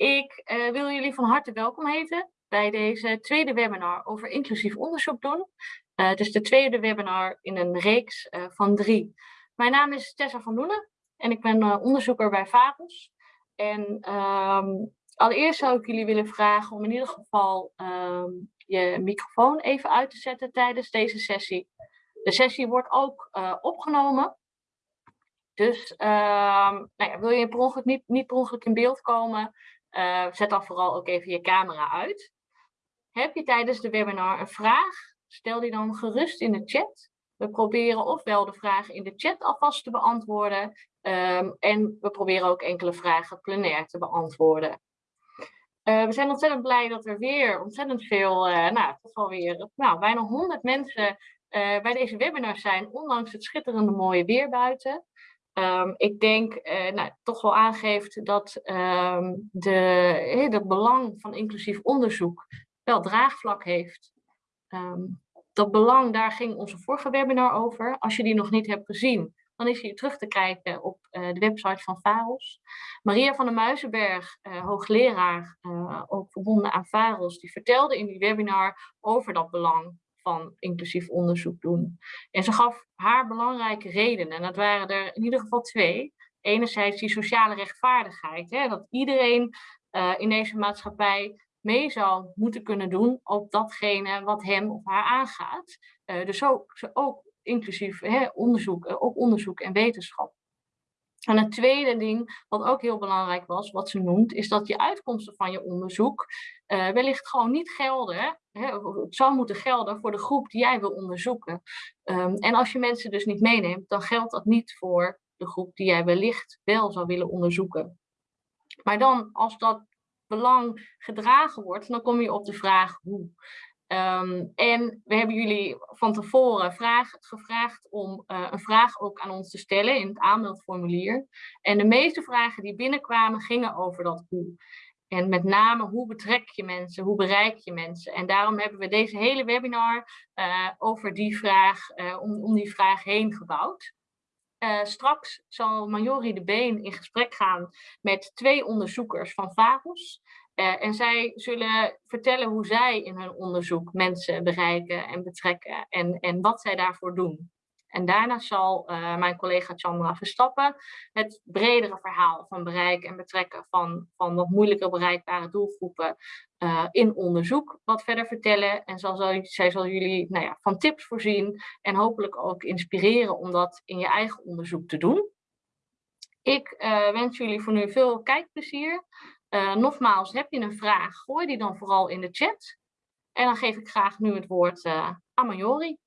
Ik uh, wil jullie van harte welkom heten bij deze tweede webinar over inclusief onderzoek doen. Uh, het is de tweede webinar in een reeks uh, van drie. Mijn naam is Tessa van Doenen en ik ben onderzoeker bij VAROS. En um, allereerst zou ik jullie willen vragen om in ieder geval um, je microfoon even uit te zetten tijdens deze sessie. De sessie wordt ook opgenomen. Dus um, nou ja, wil je per ongeluk niet per ongeluk in beeld komen, uh, zet dan vooral ook even je camera uit. Heb je tijdens de webinar een vraag? Stel die dan gerust in de chat. We proberen ofwel de vragen in de chat alvast te beantwoorden. Um, en we proberen ook enkele vragen plenair te beantwoorden. Uh, we zijn ontzettend blij dat er weer ontzettend veel, uh, nou, toch wel weer, nou, bijna 100 mensen bij deze webinar zijn, ondanks het schitterende mooie weer buiten. Um, ik denk uh, nou, toch wel aangeeft dat um, de, het belang van inclusief onderzoek wel draagvlak heeft. Um, dat belang, daar ging onze vorige webinar over. Als je die nog niet hebt gezien, dan is hij terug te kijken op uh, de website van VAROS. Maria van der Muizenberg, uh, hoogleraar, ook verbonden aan VAROS, die vertelde in die webinar over dat belang van inclusief onderzoek doen. En ze gaf haar belangrijke redenen. En dat waren er in ieder geval twee. Enerzijds die sociale rechtvaardigheid. Hè, dat iedereen uh, in deze maatschappij mee zou moeten kunnen doen op datgene wat hem of haar aangaat. Uh, dus ook, ook inclusief hè, onderzoek, uh, ook onderzoek en wetenschap. En het tweede ding, wat ook heel belangrijk was, wat ze noemt, is dat je uitkomsten van je onderzoek uh, wellicht gewoon niet gelden. Hè, het zou moeten gelden voor de groep die jij wil onderzoeken. Um, en als je mensen dus niet meeneemt, dan geldt dat niet voor de groep die jij wellicht wel zou willen onderzoeken. Maar dan, als dat belang gedragen wordt, dan kom je op de vraag hoe. Um, en we hebben jullie van tevoren vraag, gevraagd om uh, een vraag ook aan ons te stellen in het aanmeldformulier. En de meeste vragen die binnenkwamen gingen over dat hoe. En met name hoe betrek je mensen, hoe bereik je mensen. En daarom hebben we deze hele webinar uh, over die vraag, uh, om, om die vraag heen gebouwd. Straks zal Majori de Been in gesprek gaan met twee onderzoekers van VAROS. Uh, en zij zullen vertellen hoe zij in hun onderzoek mensen bereiken en betrekken en, en wat zij daarvoor doen. En daarna zal uh, mijn collega Chandra Verstappen het bredere verhaal van bereiken en betrekken van, van wat moeilijker bereikbare doelgroepen uh, in onderzoek wat verder vertellen. En zal, zal, zij zal jullie nou ja, van tips voorzien en hopelijk ook inspireren om dat in je eigen onderzoek te doen. Ik wens jullie voor nu veel kijkplezier. Uh, nogmaals, heb je een vraag, gooi die dan vooral in de chat. En dan geef ik graag nu het woord uh, aan Majori.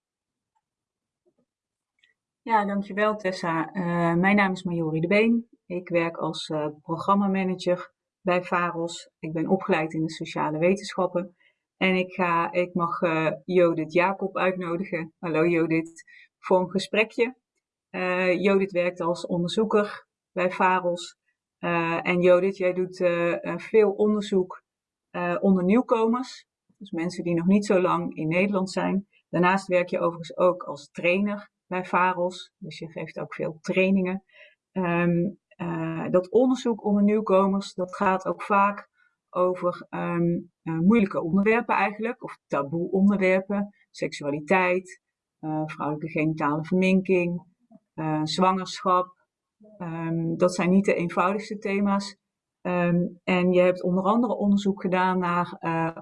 Ja, dankjewel Tessa. Uh, mijn naam is Majori de Been. Ik werk als uh, programmamanager bij VAROS. Ik ben opgeleid in de sociale wetenschappen. En ik, ga, ik mag uh, Jacob uitnodigen. Hallo Jodit, voor een gesprekje. Jodit werkt als onderzoeker bij VAROS. En Jodit, jij doet veel onderzoek onder nieuwkomers. Dus mensen die nog niet zo lang in Nederland zijn. Daarnaast werk je overigens ook als trainer bij VAROS. Dus je geeft ook veel trainingen. Uh, dat onderzoek onder nieuwkomers, dat gaat ook vaak over uh, moeilijke onderwerpen eigenlijk, of taboe onderwerpen, seksualiteit, vrouwelijke genitale verminking, zwangerschap. Um, dat zijn niet de eenvoudigste thema's. Um, en je hebt onder andere onderzoek gedaan naar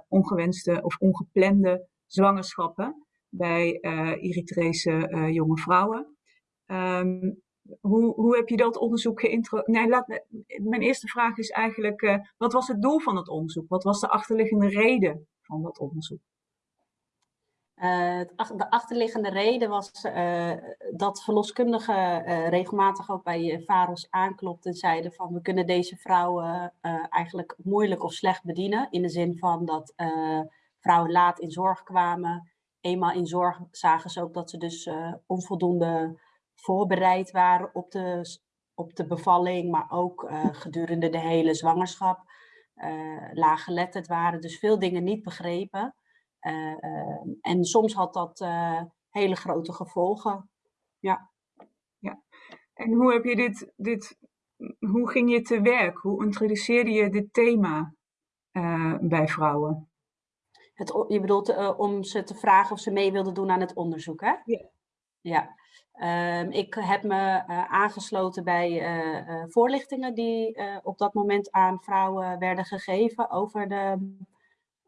ongewenste of ongeplande zwangerschappen bij uh, Eritrese uh, jonge vrouwen. Um, hoe, hoe heb je dat onderzoek geïntroduceerd? Nee, laat, mijn eerste vraag is eigenlijk, wat was het doel van het onderzoek? Wat was de achterliggende reden van dat onderzoek? Uh, de achterliggende reden was uh, dat verloskundigen uh, regelmatig ook bij VAROS aanklopten en zeiden van we kunnen deze vrouwen eigenlijk moeilijk of slecht bedienen. In de zin van dat vrouwen laat in zorg kwamen, eenmaal in zorg zagen ze ook dat ze dus onvoldoende voorbereid waren op de, op de bevalling, maar ook gedurende de hele zwangerschap. Uh, laaggeletterd waren, dus veel dingen niet begrepen. En soms had dat hele grote gevolgen. Ja. ja. En hoe heb je dit, dit hoe ging je te werk? Hoe introduceerde je dit thema bij vrouwen? Het, je bedoelt uh, om ze te vragen of ze mee wilden doen aan het onderzoek, hè? Ja. Ja. Um, ik heb me uh, aangesloten bij voorlichtingen die op dat moment aan vrouwen werden gegeven over de,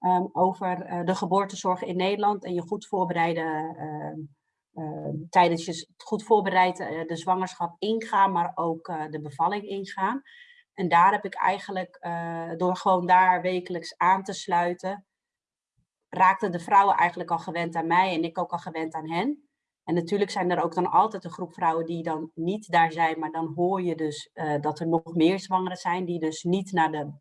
um, over de geboortezorg in Nederland en je goed voorbereiden ehm, uh, tijdens je goed voorbereid uh, de zwangerschap ingaan, maar ook uh, de bevalling ingaan. En daar heb ik eigenlijk, door gewoon daar wekelijks aan te sluiten, raakten de vrouwen eigenlijk al gewend aan mij en ik ook al gewend aan hen. En natuurlijk zijn er ook dan altijd een groep vrouwen die dan niet daar zijn, maar dan hoor je dus dat er nog meer zwangeren zijn die dus niet naar de,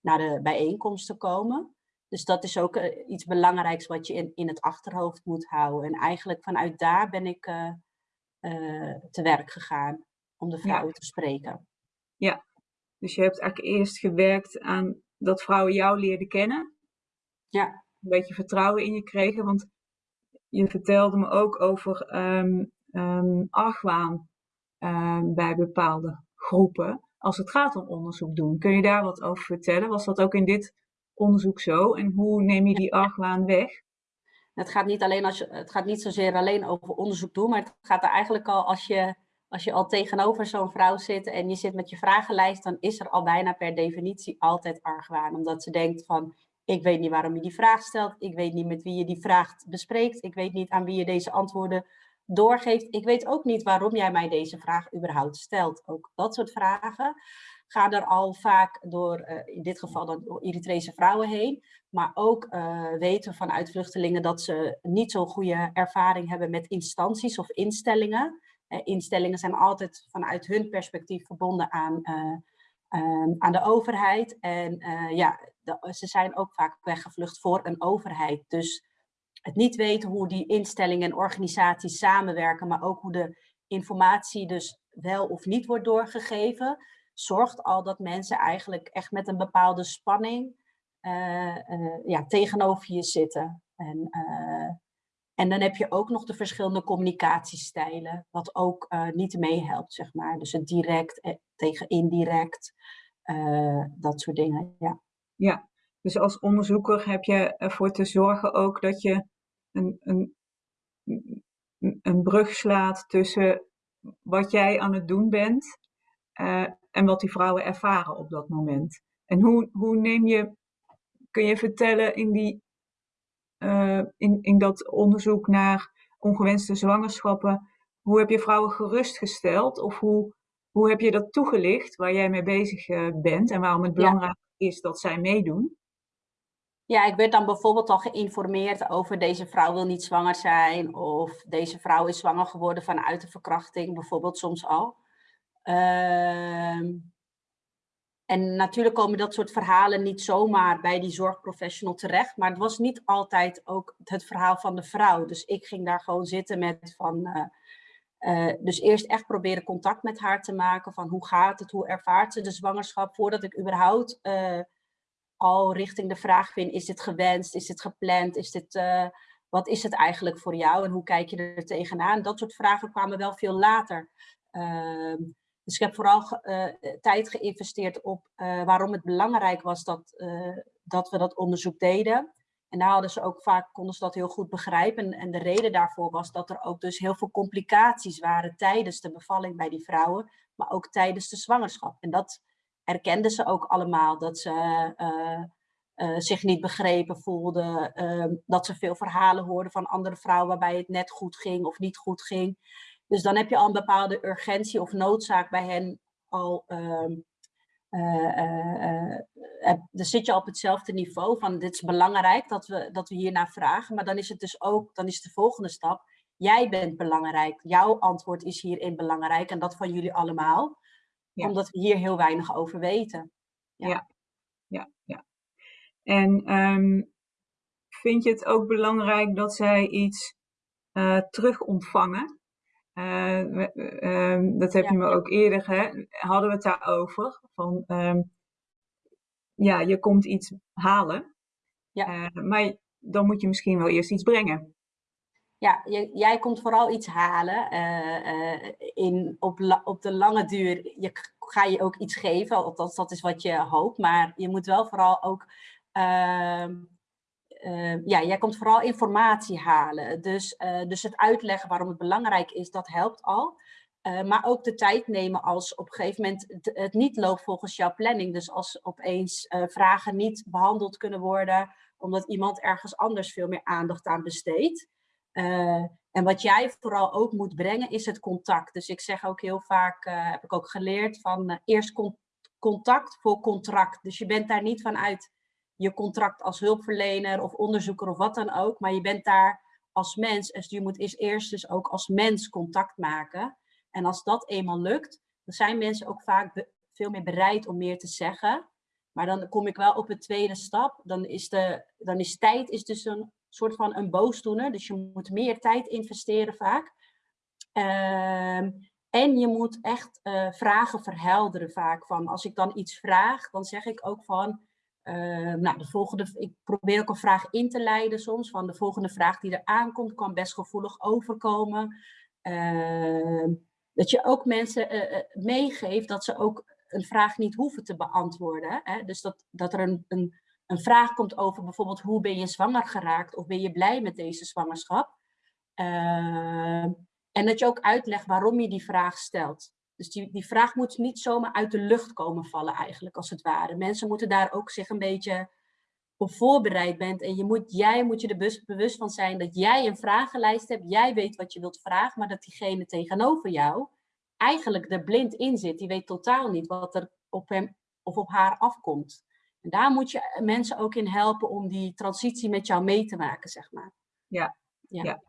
naar de bijeenkomsten komen. Dus dat is ook uh, iets belangrijks wat je in, in het achterhoofd moet houden. En eigenlijk vanuit daar ben ik uh, uh, te werk gegaan om de vrouwen ja. te spreken. Ja, dus je hebt eigenlijk eerst gewerkt aan dat vrouwen jou leerden kennen. Ja. Een beetje vertrouwen in je kregen, want je vertelde me ook over um, um, argwaan um, bij bepaalde groepen als het gaat om onderzoek doen. Kun je daar wat over vertellen? Was dat ook in dit onderzoek zo? En hoe neem je die argwaan weg? Het gaat niet, alleen als je, het gaat niet zozeer alleen over onderzoek doen, maar het gaat er eigenlijk al als je, als je al tegenover zo'n vrouw zit en je zit met je vragenlijst, dan is er al bijna per definitie altijd argwaan. Omdat ze denkt van, ik weet niet waarom je die vraag stelt, ik weet niet met wie je die vraag bespreekt, ik weet niet aan wie je deze antwoorden doorgeeft. Ik weet ook niet waarom jij mij deze vraag überhaupt stelt. Ook dat soort vragen gaan er al vaak door, uh, in dit geval dan door Eritrese vrouwen heen. Maar ook uh, weten vanuit vluchtelingen dat ze niet zo'n goede ervaring hebben met instanties of instellingen. Uh, instellingen zijn altijd vanuit hun perspectief verbonden aan, ehm, aan de overheid. En ja, ze zijn ook vaak weggevlucht voor een overheid. Dus het niet weten hoe die instellingen en organisaties samenwerken, maar ook hoe de informatie dus wel of niet wordt doorgegeven, zorgt al dat mensen eigenlijk echt met een bepaalde spanning uh, uh, ja, tegenover je zitten. En, uh, en dan heb je ook nog de verschillende communicatiestijlen, wat ook niet meehelpt, zeg maar. Dus het direct tegen indirect, dat soort dingen, ja. Ja, dus als onderzoeker heb je ervoor te zorgen ook dat je een, een, een brug slaat tussen wat jij aan het doen bent en wat die vrouwen ervaren op dat moment. En hoe, hoe neem je, kun je vertellen in, die, uh, in, in dat onderzoek naar ongewenste zwangerschappen, hoe heb je vrouwen gerustgesteld of hoe, hoe heb je dat toegelicht waar jij mee bezig uh, bent en waarom het belangrijk ja. is dat zij meedoen? Ja, ik werd dan bijvoorbeeld al geïnformeerd over deze vrouw wil niet zwanger zijn of deze vrouw is zwanger geworden vanuit de verkrachting, bijvoorbeeld soms al. Uh, en natuurlijk komen dat soort verhalen niet zomaar bij die zorgprofessional terecht, maar het was niet altijd ook het verhaal van de vrouw. Dus ik ging daar gewoon zitten met van, uh, uh, dus eerst echt proberen contact met haar te maken van hoe gaat het, hoe ervaart ze de zwangerschap, voordat ik überhaupt uh, al richting de vraag vind, is dit gewenst, is dit gepland, is dit, wat is het eigenlijk voor jou en hoe kijk je er tegenaan? Dat soort vragen kwamen wel veel later. Ehm, dus ik heb vooral uh, tijd geïnvesteerd op uh, waarom het belangrijk was dat, dat we dat onderzoek deden. En daar hadden ze ook vaak, konden ze dat heel goed begrijpen. En, en de reden daarvoor was dat er ook dus heel veel complicaties waren tijdens de bevalling bij die vrouwen, maar ook tijdens de zwangerschap. En dat erkenden ze ook allemaal, dat ze zich niet begrepen voelden, ehm, dat ze veel verhalen hoorden van andere vrouwen waarbij het net goed ging of niet goed ging. Dus dan heb je al een bepaalde urgentie of noodzaak bij hen al. Uh, uh, dan zit je op hetzelfde niveau van dit is belangrijk dat we, dat we hiernaar vragen. Maar dan is het dus ook, dan is de volgende stap. Jij bent belangrijk. Jouw antwoord is hierin belangrijk en dat van jullie allemaal. Ja. Omdat we hier heel weinig over weten. Ja, ja, ja. ja. En um, vind je het ook belangrijk dat zij iets uh, terug ontvangen? Uh, uh, dat heb ja. je me ook eerder, hè, hadden we het daarover. Van, uh, ja, je komt iets halen, ja. Eh, maar dan moet je misschien wel eerst iets brengen. Ja, jij komt vooral iets halen. Eh, in, op, op de lange duur, je ga je ook iets geven, althans dat is wat je hoopt. Maar je moet wel vooral ook, ehm, ehm, ja, jij komt vooral informatie halen. Dus, eh, dus het uitleggen waarom het belangrijk is, dat helpt al. Maar ook de tijd nemen als op een gegeven moment het, niet loopt volgens jouw planning. Dus als opeens vragen niet behandeld kunnen worden, omdat iemand ergens anders veel meer aandacht aan besteedt. Uh, en wat jij vooral ook moet brengen is het contact. Dus ik zeg ook heel vaak, uh, heb ik ook geleerd, van uh, eerst con contact voor contract. Dus je bent daar niet vanuit je contract als hulpverlener of onderzoeker of wat dan ook. Maar je bent daar als mens. Dus je moet eerst dus ook als mens contact maken. En als dat eenmaal lukt, dan zijn mensen ook vaak veel meer bereid om meer te zeggen. Maar dan kom ik wel op een tweede stap. Dan is, de, dan is tijd is dus een soort van een boosdoener. Dus je moet meer tijd investeren vaak. Uh, en je moet echt uh, vragen verhelderen vaak. Van als ik dan iets vraag, dan zeg ik ook van... Uh, nou, de volgende, ik probeer ook een vraag in te leiden soms. Van de volgende vraag die er aankomt, kan best gevoelig overkomen. Ehm, dat je ook mensen eh, meegeeft dat ze ook een vraag niet hoeven te beantwoorden. Hè? Dus dat, dat er een, een een vraag komt over bijvoorbeeld hoe ben je zwanger geraakt of ben je blij met deze zwangerschap. Uh, en dat je ook uitlegt waarom je die vraag stelt. Dus die, die vraag moet niet zomaar uit de lucht komen vallen eigenlijk, als het ware. Mensen moeten daar ook zich een beetje op voorbereid bent. En je moet, jij moet je er bewust van zijn dat jij een vragenlijst hebt. Jij weet wat je wilt vragen, maar dat diegene tegenover jou eigenlijk er blind in zit. Die weet totaal niet wat er op hem of op haar afkomt. En daar moet je mensen ook in helpen om die transitie met jou mee te maken, zeg maar. Ja, ja. ja.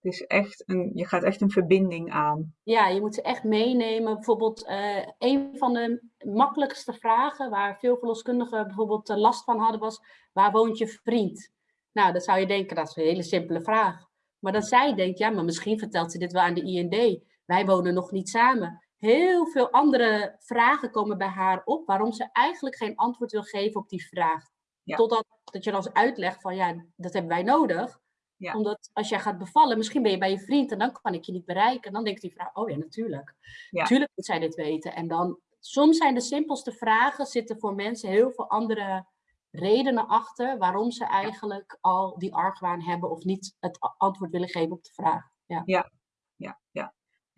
Het is echt een, je gaat echt een verbinding aan. Ja, je moet ze echt meenemen. Bijvoorbeeld, uh, een van de makkelijkste vragen waar veel verloskundigen bijvoorbeeld uh, last van hadden was, waar woont je vriend? Nou, dan zou je denken, dat is een hele simpele vraag. Maar dan zij denkt, ja, maar misschien vertelt ze dit wel aan de IND. Wij wonen nog niet samen heel veel andere vragen komen bij haar op, waarom ze eigenlijk geen antwoord wil geven op die vraag. Totdat dat je dan eens uitlegt van ja, dat hebben wij nodig. Ja. Omdat als jij gaat bevallen, misschien ben je bij je vriend en dan kan ik je niet bereiken. dan denkt die vrouw, oh ja, natuurlijk. Ja. Natuurlijk moet zij dit weten. En dan, soms zijn de simpelste vragen, zitten voor mensen heel veel andere redenen achter waarom ze eigenlijk al die argwaan hebben of niet het antwoord willen geven op de vraag. Ja, ja.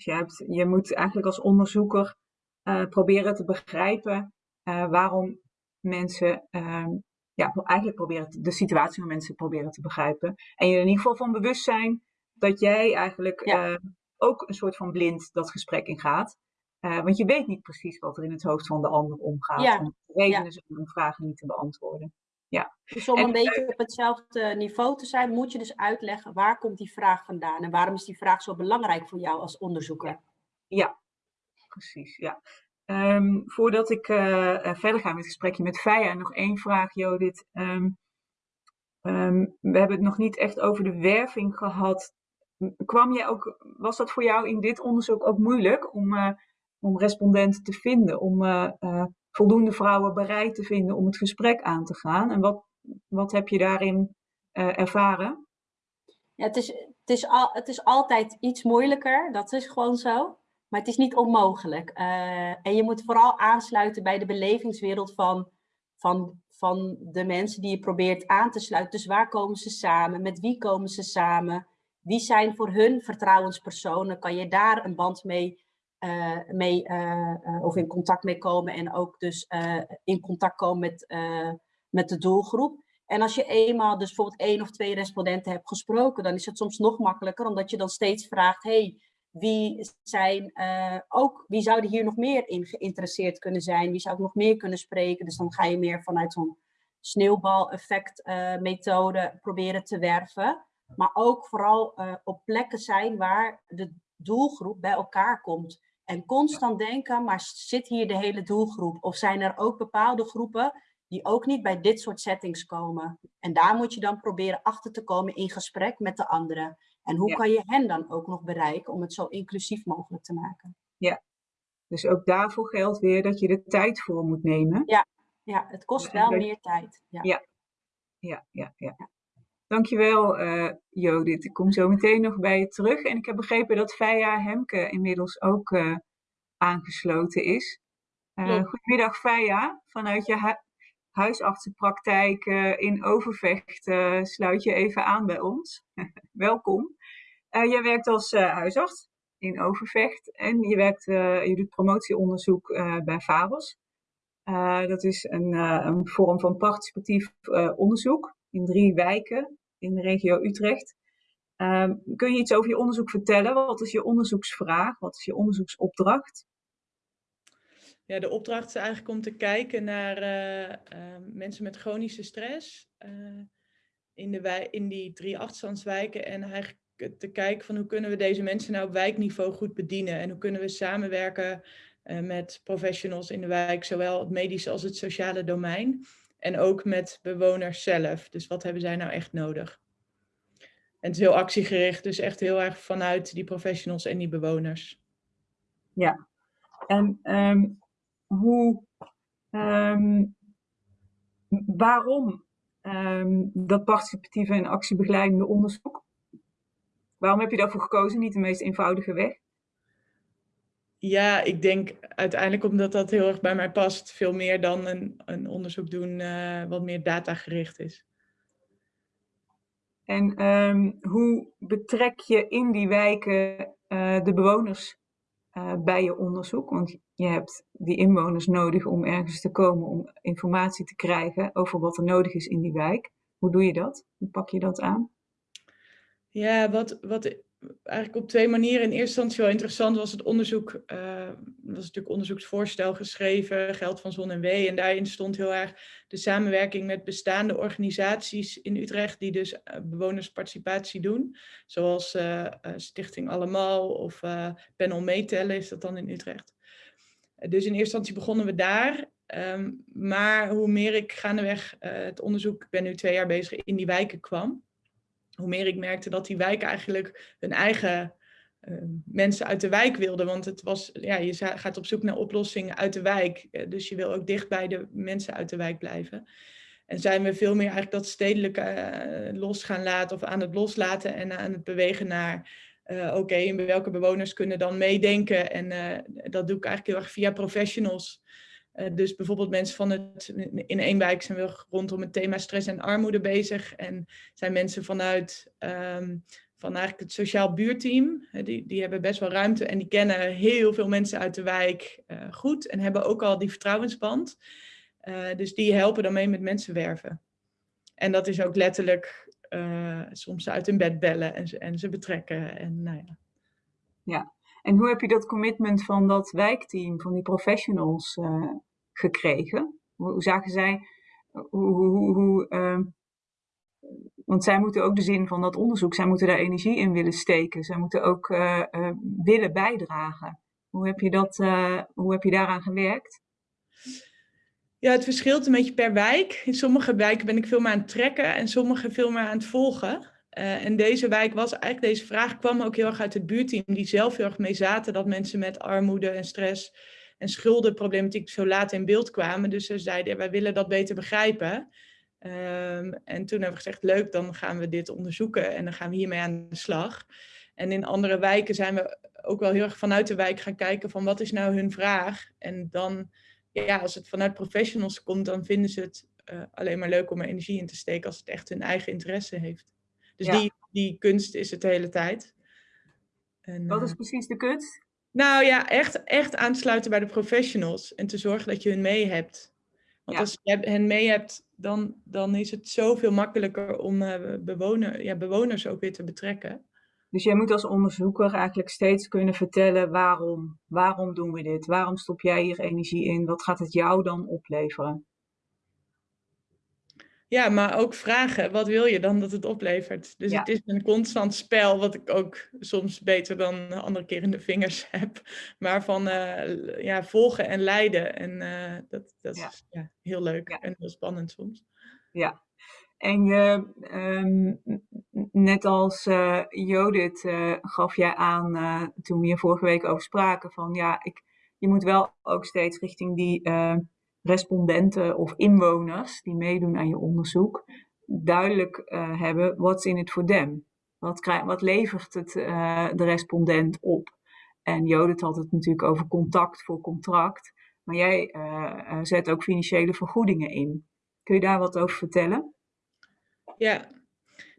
Dus je, hebt, je moet eigenlijk als onderzoeker uh, proberen te begrijpen uh, waarom mensen, uh, ja, eigenlijk proberen de situatie van mensen proberen te begrijpen. En je er in ieder geval van bewust zijn dat jij eigenlijk ja. ook een soort van blind dat gesprek ingaat. want je weet niet precies wat er in het hoofd van de ander omgaat. Ja. Om redenen ja. om vragen niet te beantwoorden. Ja. Dus om een beetje op hetzelfde niveau te zijn, moet je dus uitleggen waar komt die vraag vandaan en waarom is die vraag zo belangrijk voor jou als onderzoeker? Ja, precies. Ja. Um, voordat ik uh, verder ga met het gesprekje met Feia, nog één vraag, Jodit. Um, um, we hebben het nog niet echt over de werving gehad. Kwam jij ook, was dat voor jou in dit onderzoek ook moeilijk om, uh, om respondenten te vinden, om uh, voldoende vrouwen bereid te vinden om het gesprek aan te gaan? En wat, wat heb je daarin uh, ervaren? Ja, het, is, het, is al, het is altijd iets moeilijker, dat is gewoon zo. Maar het is niet onmogelijk. Uh, en je moet vooral aansluiten bij de belevingswereld van, van, van de mensen die je probeert aan te sluiten. Dus waar komen ze samen? Met wie komen ze samen? Wie zijn voor hun vertrouwenspersonen? Kan je daar een band mee uh, mee, uh, of in contact mee komen en ook dus in contact komen met, met de doelgroep. En als je eenmaal dus bijvoorbeeld één of twee respondenten hebt gesproken, dan is het soms nog makkelijker, omdat je dan steeds vraagt, hey, wie, zijn, ook, wie zouden hier nog meer in geïnteresseerd kunnen zijn? Wie zou ik nog meer kunnen spreken? Dus dan ga je meer vanuit zo'n sneeuwbaleffect methode proberen te werven. Maar ook vooral op plekken zijn waar de doelgroep bij elkaar komt. En constant denken, maar zit hier de hele doelgroep? Of zijn er ook bepaalde groepen die ook niet bij dit soort settings komen? En daar moet je dan proberen achter te komen in gesprek met de anderen. En hoe kan je hen dan ook nog bereiken om het zo inclusief mogelijk te maken? Ja, dus ook daarvoor geldt weer dat je er tijd voor moet nemen. Ja, ja het kost wel meer tijd. Ja. Ja. ja, ja, ja. Dankjewel uh, Jodit. Ik kom zo meteen nog bij je terug. En ik heb begrepen dat Feia Hemke inmiddels ook uh, aangesloten is. goedemiddag Feia, vanuit je huisartsenpraktijk in Overvecht sluit je even aan bij ons. Welkom. jij werkt als huisarts in Overvecht en je, werkt, je doet promotieonderzoek bij Fabels. dat is een, een vorm van participatief onderzoek in drie wijken in de regio Utrecht. Ehm, kun je iets over je onderzoek vertellen? Wat is je onderzoeksvraag? Wat is je onderzoeksopdracht? Ja, de opdracht is eigenlijk om te kijken naar eh, ehm, mensen met chronische stress uh, in, de in die drie achterstandswijken. En eigenlijk te kijken van hoe kunnen we deze mensen nou op wijkniveau goed bedienen. En hoe kunnen we samenwerken met professionals in de wijk, zowel het medische als het sociale domein. En ook met bewoners zelf. Dus wat hebben zij nou echt nodig? En het is heel actiegericht, dus echt heel erg vanuit die professionals en die bewoners. Ja, en um, hoe, um, waarom um, dat participatieve en actiebegeleidende onderzoek? Waarom heb je daarvoor gekozen? Niet de meest eenvoudige weg? Ja, ik denk uiteindelijk omdat dat heel erg bij mij past. Veel meer dan een, een onderzoek doen uh, wat meer datagericht is. En um, hoe betrek je in die wijken uh, de bewoners uh, bij je onderzoek? Want je hebt die inwoners nodig om ergens te komen, om informatie te krijgen over wat er nodig is in die wijk. Hoe doe je dat? Hoe pak je dat aan? Ja, wat, wat eigenlijk op twee manieren. In eerste instantie wel interessant was het onderzoek, uh, was natuurlijk onderzoeksvoorstel geschreven, Geld van Zon en Wee. En daarin stond heel erg de samenwerking met bestaande organisaties in Utrecht die dus uh, bewonersparticipatie doen. Zoals uh, Stichting Allemaal of Panel Meetellen is dat dan in Utrecht. Dus in eerste instantie begonnen we daar. Um, maar hoe meer ik gaandeweg het onderzoek, ik ben nu twee jaar bezig, in die wijken kwam hoe meer ik merkte dat die wijk eigenlijk hun eigen uh, mensen uit de wijk wilden. Want het was, ja, je gaat op zoek naar oplossingen uit de wijk. Uh, dus je wil ook dicht bij de mensen uit de wijk blijven. En zijn we veel meer eigenlijk dat stedelijke uh, los gaan laten of aan het loslaten en aan het bewegen naar oké, okay, en welke bewoners kunnen dan meedenken. En dat doe ik eigenlijk heel erg via professionals. Uh, dus bijvoorbeeld mensen van het, in één wijk zijn we rondom het thema stress en armoede bezig. En zijn mensen vanuit um, van eigenlijk het sociaal buurteam. Die, die hebben best wel ruimte en die kennen heel veel mensen uit de wijk uh, goed. En hebben ook al die vertrouwensband. Uh, dus die helpen dan mee met mensen werven. En dat is ook letterlijk soms uit hun bed bellen en ze, en ze betrekken. En, nou ja. ja, en hoe heb je dat commitment van dat wijkteam, van die professionals uh, gekregen? Hoe, zagen zij, hoe, hoe, hoe uh, want zij moeten ook de zin van dat onderzoek, zij moeten daar energie in willen steken. Zij moeten ook uh, willen bijdragen. Hoe heb je, dat, hoe heb je daaraan gewerkt? Ja, het verschilt een beetje per wijk. In sommige wijken ben ik veel meer aan het trekken en sommige veel meer aan het volgen. Uh, en deze wijk was eigenlijk, deze vraag kwam ook heel erg uit het buurteam, die zelf heel erg mee zaten dat mensen met armoede en stress en schuldenproblematiek zo laat in beeld kwamen. Dus ze zeiden, wij willen dat beter begrijpen. Um, en toen hebben we gezegd, leuk, dan gaan we dit onderzoeken en dan gaan we hiermee aan de slag. En in andere wijken zijn we ook wel heel erg vanuit de wijk gaan kijken van wat is nou hun vraag. En dan, ja, als het vanuit professionals komt, dan vinden ze het uh, alleen maar leuk om er energie in te steken als het echt hun eigen interesse heeft. Dus ja. die, die kunst is het de hele tijd. En, Wat is uh, precies de kunst? Nou ja, echt, echt aansluiten bij de professionals en te zorgen dat je hun mee hebt. Want ja. als je hen mee hebt, dan, dan is het zoveel makkelijker om uh, bewoner, ja, bewoners ook weer te betrekken. Dus jij moet als onderzoeker eigenlijk steeds kunnen vertellen waarom. Waarom doen we dit? Waarom stop jij hier energie in? Wat gaat het jou dan opleveren? Ja, maar ook vragen, wat wil je dan dat het oplevert? Dus ja. het is een constant spel, wat ik ook soms beter dan andere keer in de vingers heb. Maar van uh, ja, volgen en leiden. En uh, dat, dat ja. is ja, heel leuk en heel spannend soms. Ja, en je, um, net als uh, gaf jij aan toen we hier vorige week over spraken van ja, ik, je moet wel ook steeds richting die respondenten of inwoners die meedoen aan je onderzoek duidelijk uh, hebben what's in it for them. Wat, krijg, wat levert het uh, de respondent op? En Jodit had het natuurlijk over contact voor contract. Maar jij uh, zet ook financiële vergoedingen in. Kun je daar wat over vertellen? Ja,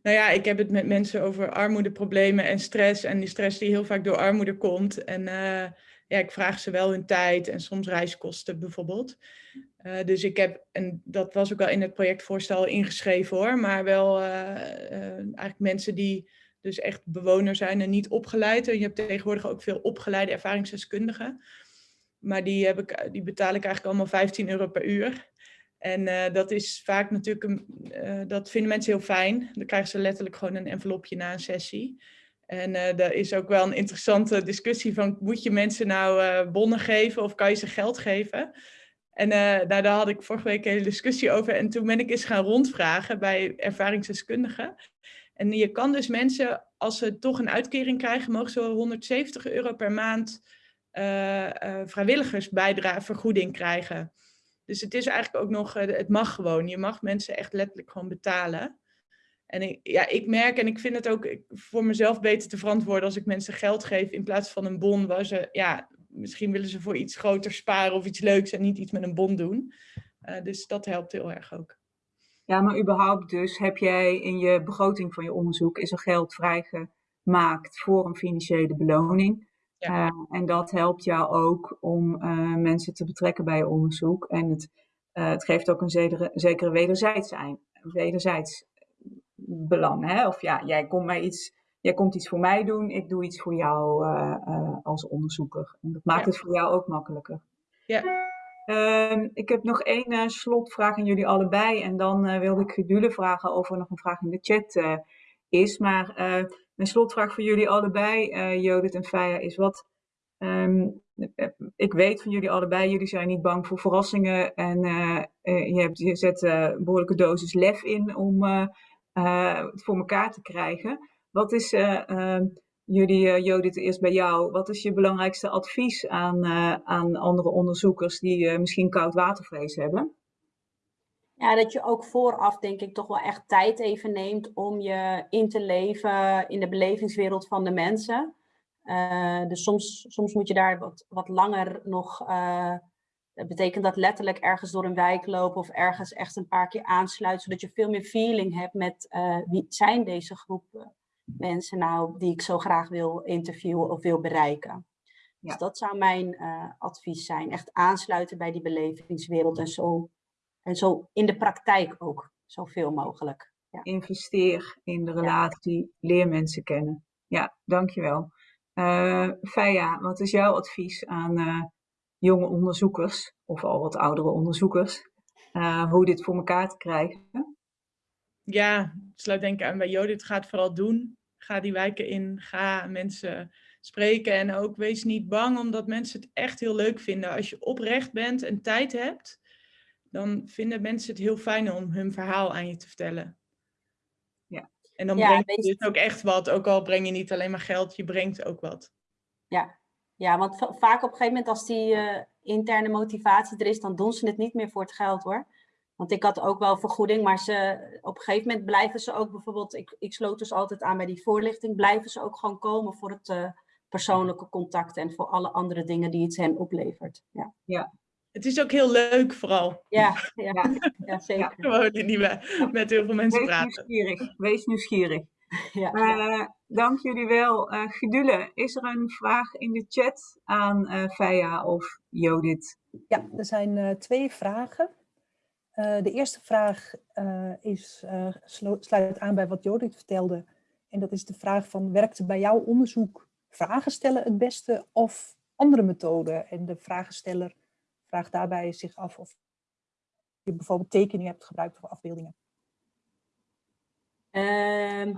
nou ja, ik heb het met mensen over armoedeproblemen en stress. En die stress die heel vaak door armoede komt. En ja, ik vraag ze wel hun tijd en soms reiskosten bijvoorbeeld. Uh, dus ik heb, en dat was ook al in het projectvoorstel ingeschreven hoor, maar wel eigenlijk mensen die dus echt bewoner zijn en niet opgeleid. En je hebt tegenwoordig ook veel opgeleide ervaringsdeskundigen. Maar die, heb ik, die betaal ik eigenlijk allemaal 15 euro per uur. En dat is vaak natuurlijk, een, dat vinden mensen heel fijn. Dan krijgen ze letterlijk gewoon een envelopje na een sessie. En uh, daar is ook wel een interessante discussie van, moet je mensen nou bonnen geven of kan je ze geld geven? En nou, daar had ik vorige week een hele discussie over. En toen ben ik eens gaan rondvragen bij ervaringsdeskundigen. En je kan dus mensen, als ze toch een uitkering krijgen, mogen ze 170 euro per maand vrijwilligersbijdrage krijgen. Dus het is eigenlijk ook nog, het mag gewoon. Je mag mensen echt letterlijk gewoon betalen. En ik, ja, ik merk en ik vind het ook voor mezelf beter te verantwoorden als ik mensen geld geef in plaats van een bon waar ze, ja, misschien willen ze voor iets groter sparen of iets leuks en niet iets met een bon doen. dus dat helpt heel erg ook. Ja, maar überhaupt dus heb jij in je begroting van je onderzoek, is er geld vrijgemaakt voor een financiële beloning. Ja. Uh, en dat helpt jou ook om uh, mensen te betrekken bij je onderzoek. En het, het geeft ook een zekere, zekere wederzijds, wederzijds belang. Hè? Of ja, jij komt, mij iets, jij komt iets voor mij doen, ik doe iets voor jou als onderzoeker. En dat maakt ja. het voor jou ook makkelijker. Ja. Uh, ik heb nog één uh, slotvraag aan jullie allebei. En dan uh, wilde ik Gedule vragen of er nog een vraag in de chat uh, is. Maar mijn slotvraag voor jullie allebei, Judith en Faya, is wat... Um, ik weet van jullie allebei, jullie zijn niet bang voor verrassingen. En je, hebt, je zet een behoorlijke dosis lef in om het voor elkaar te krijgen. Wat is ehm, Jullie, uh, Judith, eerst bij jou. Wat is je belangrijkste advies aan, aan andere onderzoekers die misschien koudwatervrees hebben? Ja, dat je ook vooraf denk ik toch wel echt tijd even neemt om je in te leven in de belevingswereld van de mensen. dus soms, soms moet je daar wat, wat langer nog... dat betekent dat letterlijk ergens door een wijk lopen of ergens echt een paar keer aansluiten, zodat je veel meer feeling hebt met wie zijn deze groepen mensen nou die ik zo graag wil interviewen of wil bereiken. Ja. Dus dat zou mijn uh, advies zijn. Echt aansluiten bij die belevingswereld en zo, en zo in de praktijk ook zoveel mogelijk. Ja. Investeer in de relatie, ja. leer mensen kennen. Ja, dankjewel. Uh, Feia, wat is jouw advies aan jonge onderzoekers of al wat oudere onderzoekers? hoe dit voor elkaar te krijgen? Ja, sluit denk ik aan bij Jodit. Ga het vooral doen. Ga die wijken in. Ga mensen spreken. En ook wees niet bang, omdat mensen het echt heel leuk vinden. Als je oprecht bent en tijd hebt, dan vinden mensen het heel fijn om hun verhaal aan je te vertellen. Ja. En dan ja, brengt je dus ook echt wat. Ook al breng je niet alleen maar geld, je brengt ook wat. Ja, ja want vaak op een gegeven moment als die uh, interne motivatie er is, dan doen ze het niet meer voor het geld hoor. Want ik had ook wel vergoeding, maar ze, op een gegeven moment blijven ze ook bijvoorbeeld, ik, ik sloot dus altijd aan bij die voorlichting, blijven ze ook gewoon komen voor het uh, persoonlijke contact en voor alle andere dingen die het hen oplevert. Ja. ja. Het is ook heel leuk vooral. Ja, ja, ja zeker. Gewoon die met heel veel mensen Wees praten. Nieuwsgierig. Wees nieuwsgierig. Ja. Uh, dank jullie wel. Uh, Gedule, is er een vraag in de chat aan uh, Feia of Jodit? Ja, er zijn twee vragen. Uh, de eerste vraag uh, is, uh, sluit aan bij wat Jodit vertelde. En dat is de vraag van, werkte bij jouw onderzoek vragen stellen het beste of andere methoden? En de vragensteller vraagt daarbij zich af of je bijvoorbeeld tekeningen hebt gebruikt of afbeeldingen. Ehm,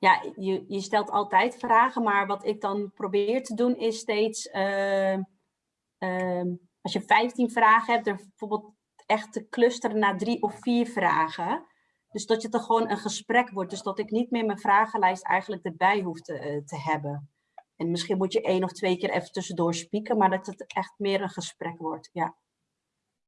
ja, je, je stelt altijd vragen, maar wat ik dan probeer te doen is steeds, ehm, ehm, als je 15 vragen hebt, er bijvoorbeeld echt te clusteren naar drie of vier vragen. Dus dat het er gewoon een gesprek wordt. Dus dat ik niet meer mijn vragenlijst eigenlijk erbij hoef te, uh, te hebben. En misschien moet je één of twee keer even tussendoor spieken, maar dat het echt meer een gesprek wordt. Ja.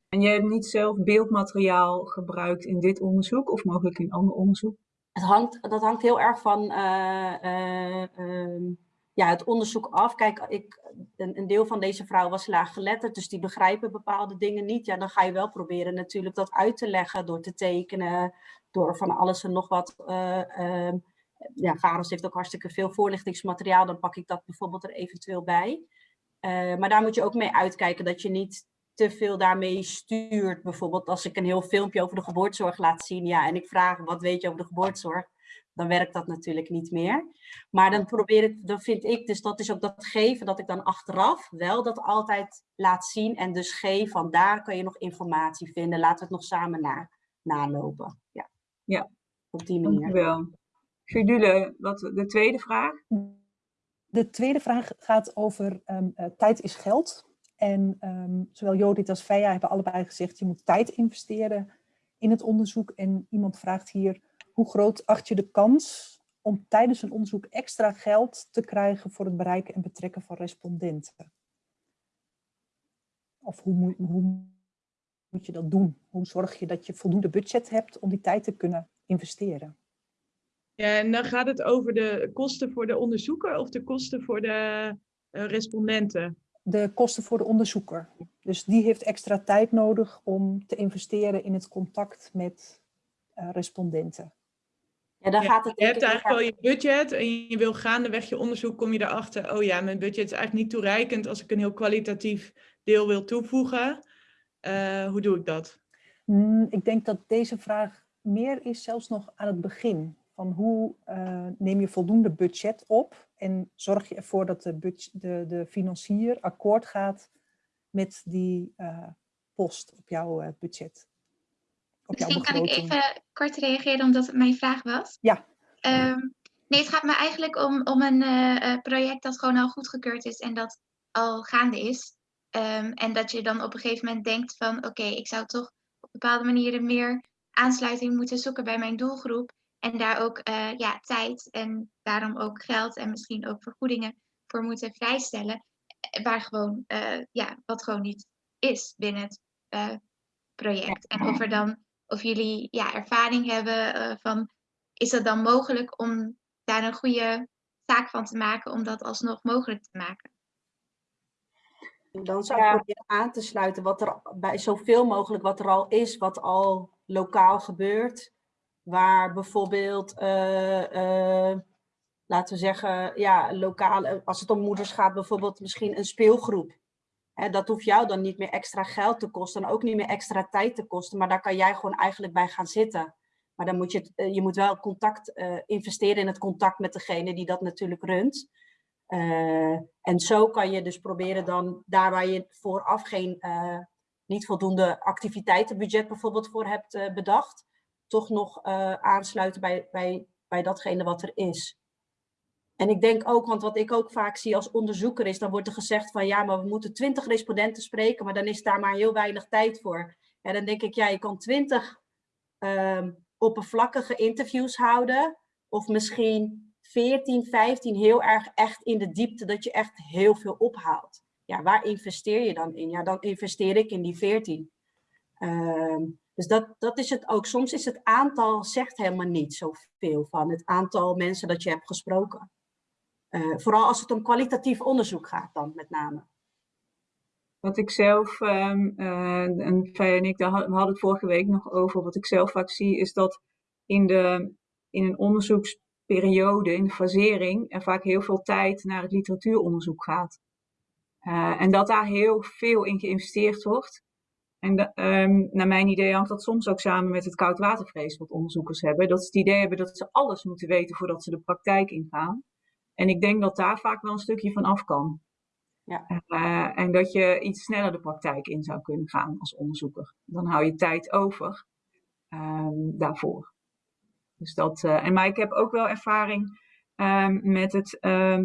En jij hebt niet zelf beeldmateriaal gebruikt in dit onderzoek of mogelijk in ander onderzoek? Het hangt, dat hangt heel erg van uh, uh, ja, het onderzoek af. Kijk, ik, een, een deel van deze vrouwen was laaggeletterd, dus die begrijpen bepaalde dingen niet. Ja, dan ga je wel proberen natuurlijk dat uit te leggen door te tekenen, door van alles en nog wat. Uh, ja, Varos heeft ook hartstikke veel voorlichtingsmateriaal, dan pak ik dat bijvoorbeeld er eventueel bij. Maar daar moet je ook mee uitkijken dat je niet te veel daarmee stuurt. Bijvoorbeeld als ik een heel filmpje over de geboortezorg laat zien, ja, en ik vraag wat weet je over de geboortezorg, dan werkt dat natuurlijk niet meer. Maar dan probeer ik, dan vind ik, dus dat is ook dat geven, dat ik dan achteraf wel dat altijd laat zien en dus geef van daar kan je nog informatie vinden. Laten we het nog samen na, nalopen. Ja. ja, op die manier. Dankjewel. Gudule, wat de tweede vraag? De tweede vraag gaat over um, uh, tijd is geld. En um, zowel Jodit als Feja hebben allebei gezegd, je moet tijd investeren in het onderzoek. En iemand vraagt hier, hoe groot acht je de kans om tijdens een onderzoek extra geld te krijgen voor het bereiken en betrekken van respondenten? Of hoe moet, hoe moet je dat doen? Hoe zorg je dat je voldoende budget hebt om die tijd te kunnen investeren? Ja, en dan gaat het over de kosten voor de onderzoeker of de kosten voor de uh, respondenten? De kosten voor de onderzoeker. Dus die heeft extra tijd nodig om te investeren in het contact met uh, respondenten. Ja, dan ja, gaat het je hebt eigenlijk wel je budget en je wil gaandeweg je onderzoek, kom je erachter, oh ja, mijn budget is eigenlijk niet toereikend als ik een heel kwalitatief deel wil toevoegen. Uh, hoe doe ik dat? Mm, ik denk dat deze vraag meer is zelfs nog aan het begin. Van hoe uh, neem je voldoende budget op en zorg je ervoor dat de, de, de financier akkoord gaat met die uh, post op jouw budget. Op jouw Misschien kan ik even kort reageren omdat het mijn vraag was. Ja. Um, nee, het gaat me eigenlijk om, om een uh, project dat gewoon al goedgekeurd is en dat al gaande is. Um, en dat je dan op een gegeven moment denkt van oké, okay, ik zou toch op bepaalde manieren meer aansluiting moeten zoeken bij mijn doelgroep. En daar ook uh, ja, tijd en daarom ook geld en misschien ook vergoedingen voor moeten vrijstellen. Waar gewoon, uh, ja, wat gewoon niet is binnen het uh, project. En of er dan, of jullie ja, ervaring hebben van, is het dan mogelijk om daar een goede zaak van te maken om dat alsnog mogelijk te maken? Dan zou ik ja. proberen aan te sluiten wat er bij zoveel mogelijk wat er al is, wat al lokaal gebeurt waar bijvoorbeeld, uh, uh, laten we zeggen, ja, lokaal, als het om moeders gaat, bijvoorbeeld misschien een speelgroep. Dat hoeft jou dan niet meer extra geld te kosten en ook niet meer extra tijd te kosten, maar daar kan jij gewoon eigenlijk bij gaan zitten. Maar dan moet je, je moet wel contact investeren in het contact met degene die dat natuurlijk runt. en zo kan je dus proberen dan, daar waar je vooraf geen, niet voldoende activiteitenbudget bijvoorbeeld voor hebt bedacht, toch nog uh, aansluiten bij, bij, bij datgene wat er is. En ik denk ook, want wat ik ook vaak zie als onderzoeker is, dan wordt er gezegd van ja, maar we moeten twintig respondenten spreken, maar dan is daar maar heel weinig tijd voor. En dan denk ik, ja, je kan twintig um, oppervlakkige interviews houden, of misschien 14, 15 heel erg echt in de diepte, dat je echt heel veel ophaalt. Ja, waar investeer je dan in? Ja, dan investeer ik in die 14. Um, dus dat, dat is het ook. Soms is het aantal zegt helemaal niet zoveel van het aantal mensen dat je hebt gesproken. Uh, vooral als het om kwalitatief onderzoek gaat dan met name. Wat ik zelf, um, uh, en Fij en ik, daar hadden het vorige week nog over, wat ik zelf vaak zie, is dat in, de, in een onderzoeksperiode, in de fasering, er vaak heel veel tijd naar het literatuuronderzoek gaat. Uh, en dat daar heel veel in geïnvesteerd wordt. En de, um, naar mijn idee hangt dat soms ook samen met het koudwatervrees wat onderzoekers hebben. Dat ze het idee hebben dat ze alles moeten weten voordat ze de praktijk ingaan. En ik denk dat daar vaak wel een stukje van af kan. Ja. Uh, en dat je iets sneller de praktijk in zou kunnen gaan als onderzoeker. Dan hou je tijd over um, daarvoor. Dus dat, uh, en maar ik heb ook wel ervaring um, met het uh,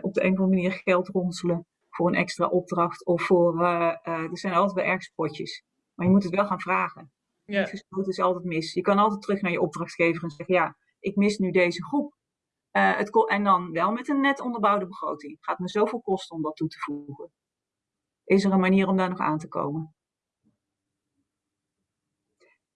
op de een of andere manier geld ronselen voor een extra opdracht of voor, uh, uh, er zijn altijd wel ergens potjes. Maar je moet het wel gaan vragen. Ja. Gesloten is altijd mis. Je kan altijd terug naar je opdrachtgever en zeggen, ja, ik mis nu deze groep. Uh, het en dan wel met een net onderbouwde begroting. Het gaat me zoveel kosten om dat toe te voegen. Is er een manier om daar nog aan te komen?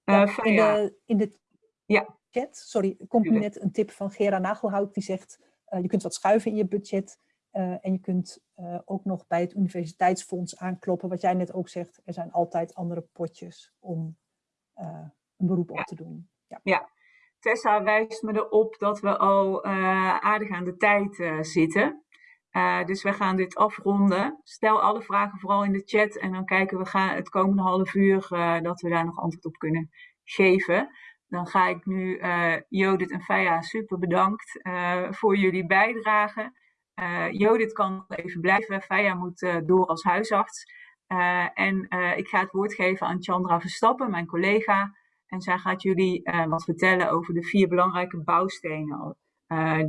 Ja, in, de, in de ja. chat, sorry, komt nu net een tip van Gera Nagelhout die zegt, je kunt wat schuiven in je budget Eh, en je kunt eh, ook nog bij het universiteitsfonds aankloppen. Wat jij net ook zegt, er zijn altijd andere potjes om eh, een beroep op te doen. Ja. ja. Tessa wijst me erop dat we al aardig aan de tijd zitten. dus we gaan dit afronden. Stel alle vragen vooral in de chat en dan kijken we gaan het komende half uur dat we daar nog antwoord op kunnen geven. Dan ga ik nu Jodit en Faya super bedankt voor jullie bijdrage. Uh, Jodit kan even blijven. Faya moet uh, door als huisarts. Uh, en ik ga het woord geven aan Chandra Verstappen, mijn collega. En zij gaat jullie wat vertellen over de vier belangrijke bouwstenen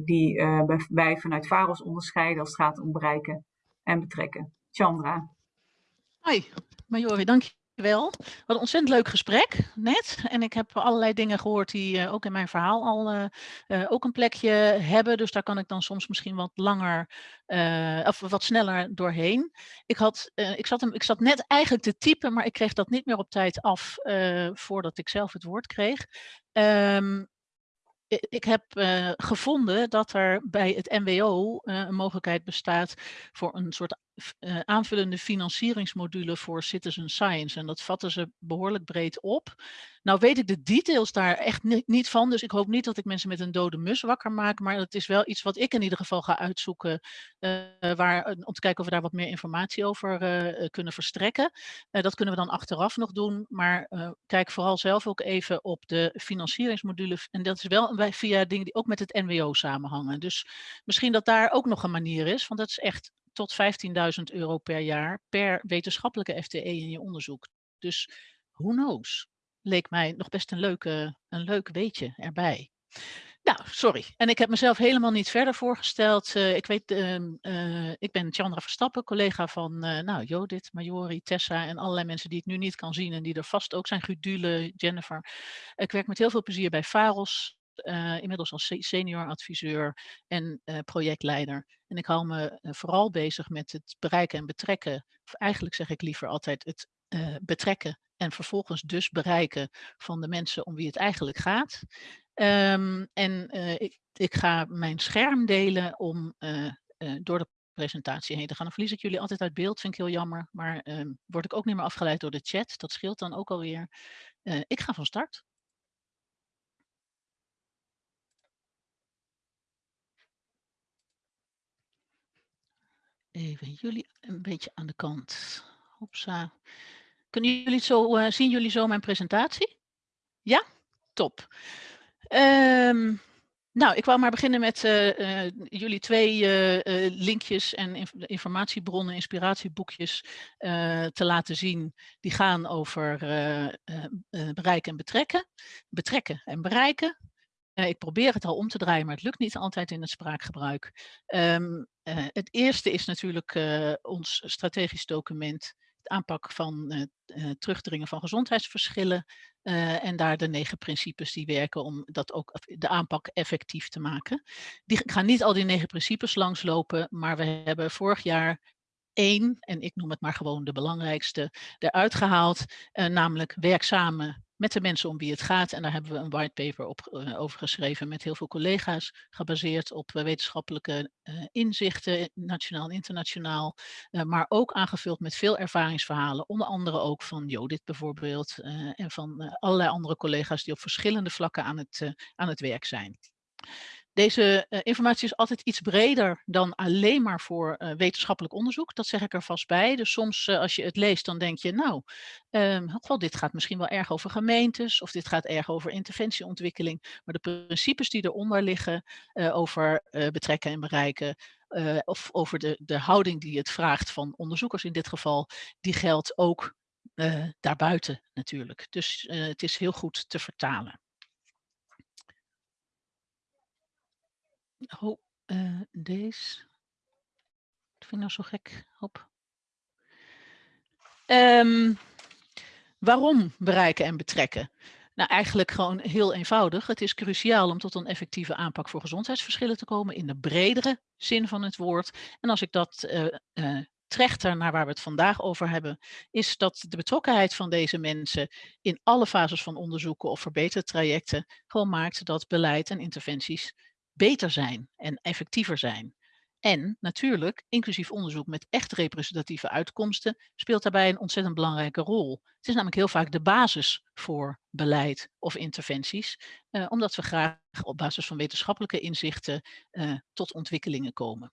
die wij vanuit VAROS onderscheiden als het gaat om bereiken en betrekken. Chandra. Hoi, Majori, dank wel. Wat een ontzettend leuk gesprek net. En ik heb allerlei dingen gehoord die uh, ook in mijn verhaal al uh, uh, ook een plekje hebben. Dus daar kan ik dan soms misschien wat langer of wat sneller doorheen. Ik, had, ik, zat hem, ik zat net eigenlijk te typen, maar ik kreeg dat niet meer op tijd af voordat ik zelf het woord kreeg. Um, ik heb gevonden dat er bij het MWO een mogelijkheid bestaat voor een soort uh, aanvullende financieringsmodule voor citizen science. En dat vatten ze behoorlijk breed op. Nou weet ik de details daar echt niet, van, dus ik hoop niet dat ik mensen met een dode mus wakker maak, maar het is wel iets wat ik in ieder geval ga uitzoeken uh, waar, om te kijken of we daar wat meer informatie over kunnen verstrekken. Dat kunnen we dan achteraf nog doen, maar kijk vooral zelf ook even op de financieringsmodule en dat is wel via dingen die ook met het NWO samenhangen. Dus misschien dat daar ook nog een manier is, want dat is echt tot 15.000 euro per jaar per wetenschappelijke FTE in je onderzoek. Dus who knows? Leek mij nog best een, leuke, een leuk weetje erbij. Nou, sorry. En ik heb mezelf helemaal niet verder voorgesteld. Uh, ik, weet, uh, uh, ik ben Chandra Verstappen, collega van nou, Jodit, Majori, Tessa en allerlei mensen die ik nu niet kan zien en die er vast ook zijn. Gudule, Jennifer. Ik werk met heel veel plezier bij VAROS, inmiddels als senior adviseur en projectleider. En ik hou me vooral bezig met het bereiken en betrekken, of eigenlijk zeg ik liever altijd het betrekken en vervolgens dus bereiken van de mensen om wie het eigenlijk gaat. Um, en ik, ik, ga mijn scherm delen om door de presentatie heen te gaan. Dan verlies ik jullie altijd uit beeld, vind ik heel jammer. Maar um, word ik ook niet meer afgeleid door de chat. Dat scheelt dan ook alweer. ik ga van start. Even jullie een beetje aan de kant. Hopsa. Kunnen jullie zo, uh, zien jullie zo mijn presentatie? Ja? Top. Um, nou, ik wou maar beginnen met uh, uh, jullie twee linkjes en inf informatiebronnen, inspiratieboekjes te laten zien. Die gaan over bereiken en betrekken. Betrekken en bereiken. Ik probeer het al om te draaien, maar het lukt niet altijd in het spraakgebruik. Um, het eerste is natuurlijk ons strategisch document aanpak van uh, terugdringen van gezondheidsverschillen en daar de negen principes die werken om dat ook de aanpak effectief te maken. Die gaan niet al die negen principes langslopen, maar we hebben vorig jaar één, en ik noem het maar gewoon de belangrijkste, eruit gehaald, namelijk werkzame met de mensen om wie het gaat. En daar hebben we een whitepaper op, uh, over geschreven met heel veel collega's, gebaseerd op uh, wetenschappelijke uh, inzichten, nationaal en internationaal, maar ook aangevuld met veel ervaringsverhalen, onder andere ook van Jodit bijvoorbeeld en van allerlei andere collega's die op verschillende vlakken aan het, aan het werk zijn. Deze uh, informatie is altijd iets breder dan alleen maar voor uh, wetenschappelijk onderzoek. Dat zeg ik er vast bij. Dus soms uh, als je het leest, dan denk je, nou, um, wel, dit gaat misschien wel erg over gemeentes of dit gaat erg over interventieontwikkeling. Maar de principes die eronder liggen over betrekken en bereiken, of over de, de houding die het vraagt van onderzoekers in dit geval, die geldt ook daarbuiten natuurlijk. Dus het is heel goed te vertalen. Oh, uh, deze. Dat vind ik nou zo gek. Hop. Um, waarom bereiken en betrekken? Nou, eigenlijk gewoon heel eenvoudig. Het is cruciaal om tot een effectieve aanpak voor gezondheidsverschillen te komen in de bredere zin van het woord. En als ik dat uh, uh, trechter naar waar we het vandaag over hebben, is dat de betrokkenheid van deze mensen in alle fases van onderzoeken of verbetertrajecten gewoon maakt dat beleid en interventies beter zijn en effectiever zijn. En natuurlijk, inclusief onderzoek met echt representatieve uitkomsten speelt daarbij een ontzettend belangrijke rol. Het is namelijk heel vaak de basis voor beleid of interventies, eh, omdat we graag op basis van wetenschappelijke inzichten eh, tot ontwikkelingen komen.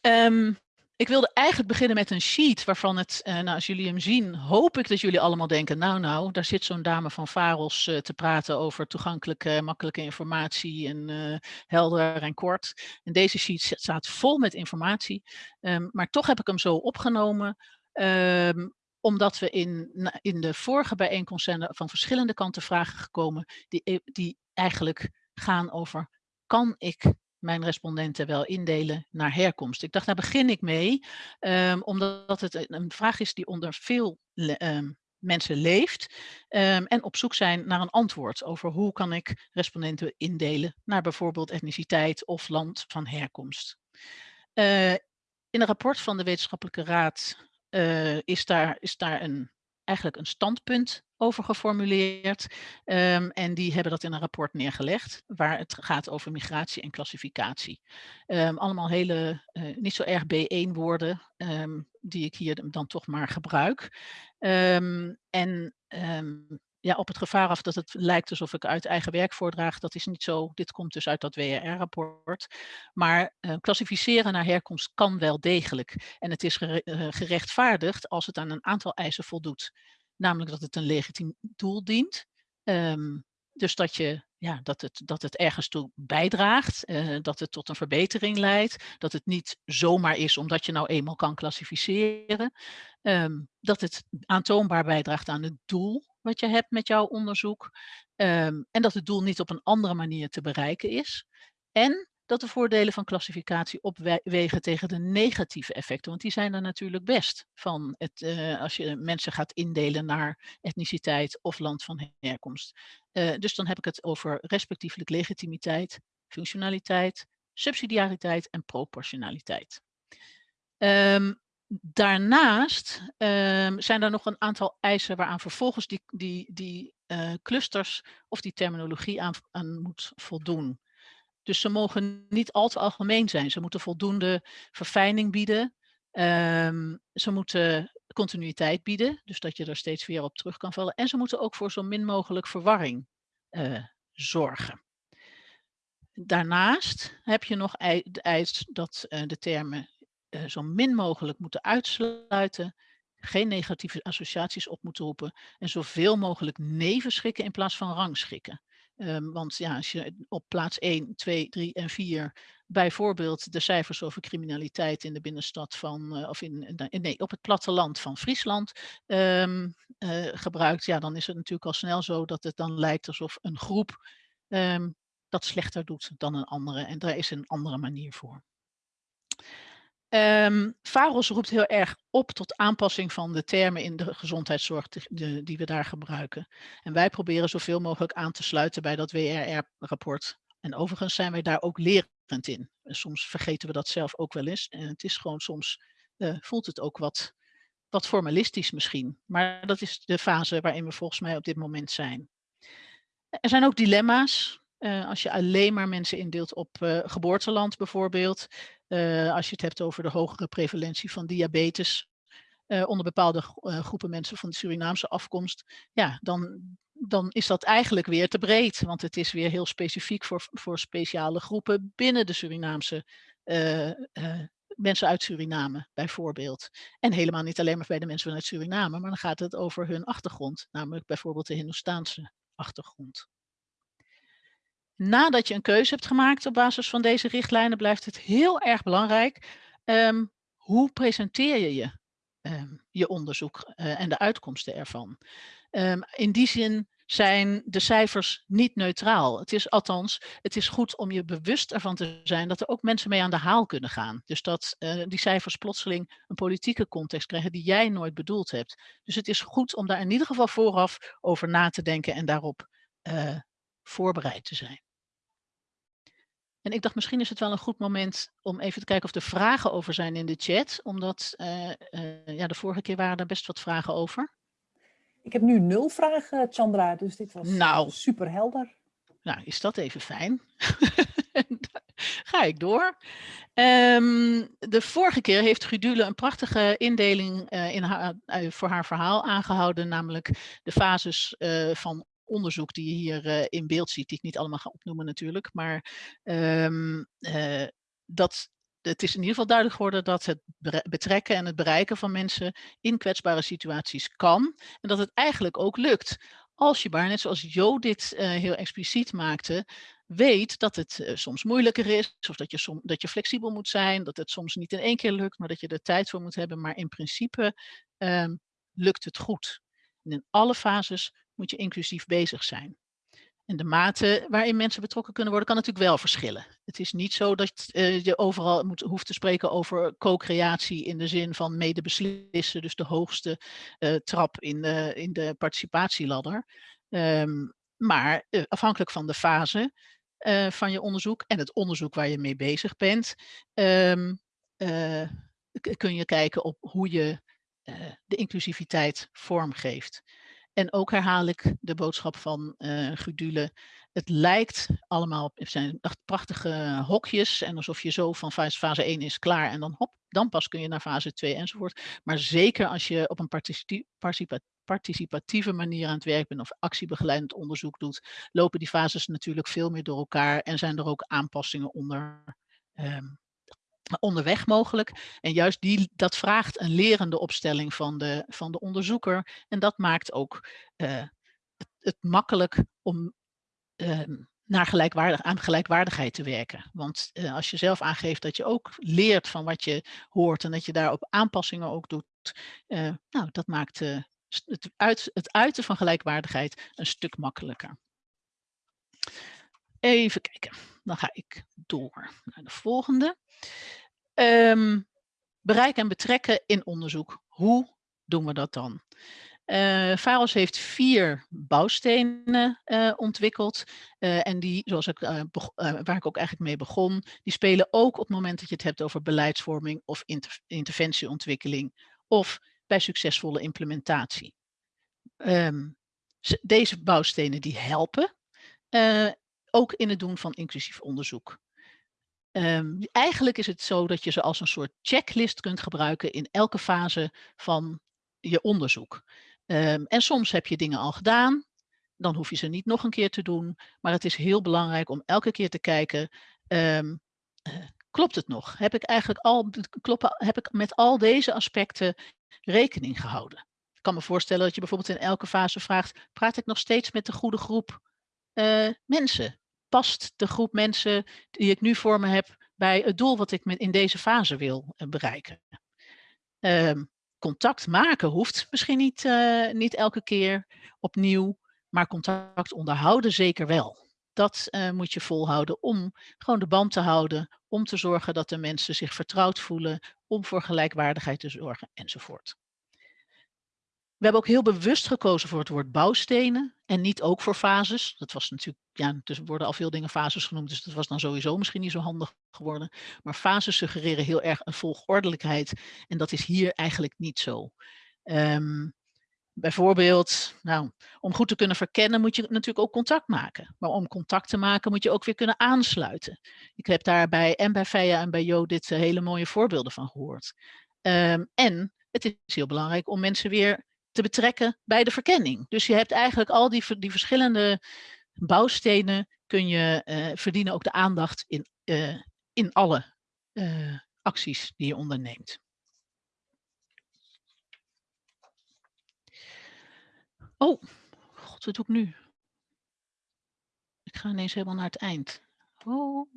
Um, ik wilde eigenlijk beginnen met een sheet waarvan het, uh, nou, als jullie hem zien, hoop ik dat jullie allemaal denken, nou nou, daar zit zo'n dame van Faros uh, te praten over toegankelijke, makkelijke informatie en uh, helder en kort. En deze sheet staat vol met informatie, um, maar toch heb ik hem zo opgenomen, um, omdat we in, in de vorige bijeenkomst zijn van verschillende kanten vragen gekomen die, die eigenlijk gaan over, kan ik mijn respondenten wel indelen naar herkomst. Ik dacht, daar begin ik mee, um, omdat het een vraag is die onder veel um, mensen leeft um, en op zoek zijn naar een antwoord over hoe kan ik respondenten indelen naar bijvoorbeeld etniciteit of land van herkomst. Uh, in een rapport van de Wetenschappelijke Raad uh, is, daar, is daar een, eigenlijk een standpunt over geformuleerd. Um, en die hebben dat in een rapport neergelegd, waar het gaat over migratie en klassificatie. Um, allemaal hele, uh, niet zo erg B1 woorden, um, die ik hier dan toch maar gebruik. en ja, op het gevaar af dat het lijkt alsof ik uit eigen werk voordraag, dat is niet zo. Dit komt dus uit dat WRR-rapport. Maar uh, klassificeren naar herkomst kan wel degelijk. En het is gerechtvaardigd als het aan een aantal eisen voldoet namelijk dat het een legitiem doel dient. Um, dus dat, je, ja, dat, het, dat het ergens toe bijdraagt, uh, dat het tot een verbetering leidt, dat het niet zomaar is omdat je nou eenmaal kan klassificeren, um, dat het aantoonbaar bijdraagt aan het doel wat je hebt met jouw onderzoek um, en dat het doel niet op een andere manier te bereiken is. En dat de voordelen van klassificatie opwegen tegen de negatieve effecten. Want die zijn er natuurlijk best van het, uh, als je mensen gaat indelen naar etniciteit of land van herkomst. Uh, dus dan heb ik het over respectievelijk legitimiteit, functionaliteit, subsidiariteit en proportionaliteit. Um, daarnaast um, zijn er nog een aantal eisen waaraan vervolgens die, die, die uh, clusters of die terminologie aan, moet voldoen. Dus ze mogen niet al te algemeen zijn. Ze moeten voldoende verfijning bieden. Um, ze moeten continuïteit bieden, dus dat je er steeds weer op terug kan vallen. En ze moeten ook voor zo min mogelijk verwarring uh, zorgen. Daarnaast heb je nog de eis dat uh, de termen uh, zo min mogelijk moeten uitsluiten, geen negatieve associaties op moeten roepen en zoveel mogelijk nevenschikken in plaats van rangschikken. Um, want ja, als je op plaats 1, 2, 3 en 4 bijvoorbeeld de cijfers over criminaliteit in de binnenstad van, uh, of in, nee, op het platteland van Friesland um, uh, gebruikt, ja, dan is het natuurlijk al snel zo dat het dan lijkt alsof een groep um, dat slechter doet dan een andere. En daar is een andere manier voor. Um, VAROS roept heel erg op tot aanpassing van de termen in de gezondheidszorg die, we daar gebruiken. En wij proberen zoveel mogelijk aan te sluiten bij dat WRR-rapport. En overigens zijn wij daar ook lerend in. En soms vergeten we dat zelf ook wel eens. En het is gewoon soms, uh, voelt het ook wat, wat formalistisch misschien. Maar dat is de fase waarin we volgens mij op dit moment zijn. Er zijn ook dilemma's. Uh, als je alleen maar mensen indeelt op uh, geboorteland bijvoorbeeld, uh, als je het hebt over de hogere prevalentie van diabetes onder bepaalde groepen mensen van de Surinaamse afkomst, ja, dan, dan is dat eigenlijk weer te breed. Want het is weer heel specifiek voor, voor speciale groepen binnen de Surinaamse mensen uit Suriname bijvoorbeeld. En helemaal niet alleen maar bij de mensen vanuit Suriname, maar dan gaat het over hun achtergrond, namelijk bijvoorbeeld de Hindoestaanse achtergrond. Nadat je een keuze hebt gemaakt op basis van deze richtlijnen, blijft het heel erg belangrijk. Um, hoe presenteer je je, um, je onderzoek uh, en de uitkomsten ervan? Um, in die zin zijn de cijfers niet neutraal. Het is althans, het is goed om je bewust ervan te zijn dat er ook mensen mee aan de haal kunnen gaan. Dus dat uh, die cijfers plotseling een politieke context krijgen die jij nooit bedoeld hebt. Dus het is goed om daar in ieder geval vooraf over na te denken en daarop uh, voorbereid te zijn. En ik dacht, misschien is het wel een goed moment om even te kijken of er vragen over zijn in de chat. Omdat uh, uh, ja, de vorige keer waren er best wat vragen over. Ik heb nu nul vragen, Chandra, dus dit was nou, super helder. nou is dat even fijn. Ga ik door. Ehm, de vorige keer heeft Gudule een prachtige indeling uh, in haar, voor haar verhaal aangehouden, namelijk de fases van onderzoek die je hier in beeld ziet, die ik niet allemaal ga opnoemen natuurlijk, maar um, dat het is in ieder geval duidelijk geworden dat het betrekken en het bereiken van mensen in kwetsbare situaties kan en dat het eigenlijk ook lukt. Als je maar, net zoals Jo dit heel expliciet maakte, weet dat het soms moeilijker is, of dat je, som, dat je flexibel moet zijn, dat het soms niet in één keer lukt, maar dat je er tijd voor moet hebben. Maar in principe um, lukt het goed. En in alle fases moet je inclusief bezig zijn. En de mate waarin mensen betrokken kunnen worden, kan natuurlijk wel verschillen. Het is niet zo dat uh, je overal moet, hoeft te spreken over co-creatie in de zin van medebeslissen, dus de hoogste uh, trap in de, in de participatieladder. Um, maar uh, afhankelijk van de fase van je onderzoek en het onderzoek waar je mee bezig bent, uh, kun je kijken op hoe je de inclusiviteit vormgeeft. En ook herhaal ik de boodschap van Gudule. Het lijkt allemaal, het zijn prachtige hokjes en alsof je zo van fase, fase 1 is klaar en dan hop, dan pas kun je naar fase 2 enzovoort. Maar zeker als je op een participatieve manier aan het werk bent of actiebegeleidend onderzoek doet, lopen die fases natuurlijk veel meer door elkaar en zijn er ook aanpassingen onder, um, onderweg mogelijk. En juist die, dat vraagt een lerende opstelling van de, van de onderzoeker en dat maakt ook uh, het, makkelijk om uh, naar gelijkwaardig, aan gelijkwaardigheid te werken. Want uh, als je zelf aangeeft dat je ook leert van wat je hoort en dat je daarop aanpassingen ook doet, uh, nou, dat maakt het, uit, het uiten van gelijkwaardigheid een stuk makkelijker. Even kijken, dan ga ik door naar de volgende. Um, bereiken en betrekken in onderzoek. Hoe doen we dat dan? Uh, heeft vier bouwstenen uh, ontwikkeld. Uh, en die, zoals ik, waar ik ook eigenlijk mee begon, die spelen ook op het moment dat je het hebt over beleidsvorming of inter interventieontwikkeling of bij succesvolle implementatie. Um, deze bouwstenen die helpen, ook in het doen van inclusief onderzoek. Um, eigenlijk is het zo dat je ze als een soort checklist kunt gebruiken in elke fase van je onderzoek. Um, en soms heb je dingen al gedaan, dan hoef je ze niet nog een keer te doen. Maar het is heel belangrijk om elke keer te kijken, um, uh, klopt het nog? Heb ik eigenlijk al, kloppen, heb ik met al deze aspecten rekening gehouden? Ik kan me voorstellen dat je bijvoorbeeld in elke fase vraagt, praat ik nog steeds met de goede groep uh, mensen? Past de groep mensen die ik nu voor me heb bij het doel wat ik in deze fase wil uh, bereiken? Um, contact maken hoeft misschien niet, uh, niet elke keer opnieuw, maar contact onderhouden zeker wel. Dat uh, moet je volhouden om gewoon de band te houden, om te zorgen dat de mensen zich vertrouwd voelen, om voor gelijkwaardigheid te zorgen enzovoort. We hebben ook heel bewust gekozen voor het woord bouwstenen en niet ook voor fases. Dat was natuurlijk, ja, er worden al veel dingen fases genoemd, dus dat was dan sowieso misschien niet zo handig geworden. Maar fases suggereren heel erg een volgordelijkheid en dat is hier eigenlijk niet zo. Um, bijvoorbeeld, nou, om goed te kunnen verkennen moet je natuurlijk ook contact maken. Maar om contact te maken moet je ook weer kunnen aansluiten. Ik heb daarbij en bij Feja en bij Jo dit uh, hele mooie voorbeelden van gehoord. Um, en het is heel belangrijk om mensen weer te betrekken bij de verkenning. Dus je hebt eigenlijk al die, die verschillende bouwstenen kun je uh, verdienen ook de aandacht in, uh, in alle uh, acties die je onderneemt. Oh, god, wat doe ik nu? Ik ga ineens helemaal naar het eind. Oh.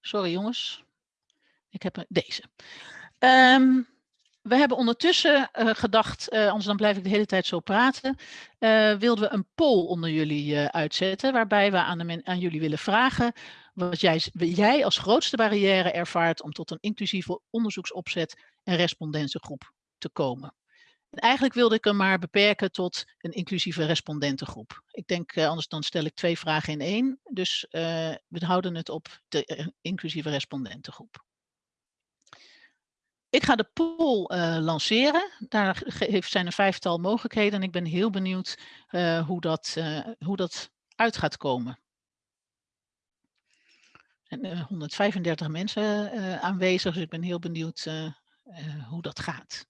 Sorry jongens. Ik heb deze. Um, we hebben ondertussen uh, gedacht, uh, anders dan blijf ik de hele tijd zo praten, uh, wilden we een poll onder jullie uitzetten, waarbij we aan, aan, jullie willen vragen wat jij, jij, als grootste barrière ervaart om tot een inclusieve onderzoeksopzet en respondentengroep te komen. En eigenlijk wilde ik hem maar beperken tot een inclusieve respondentengroep. Ik denk, anders dan stel ik twee vragen in één, dus we houden het op de inclusieve respondentengroep. Ik ga de poll uh, lanceren. Daar zijn een vijftal mogelijkheden en ik ben heel benieuwd uh, hoe, dat, uh, hoe dat uit gaat komen. En uh, 135 mensen aanwezig, dus ik ben heel benieuwd hoe dat gaat.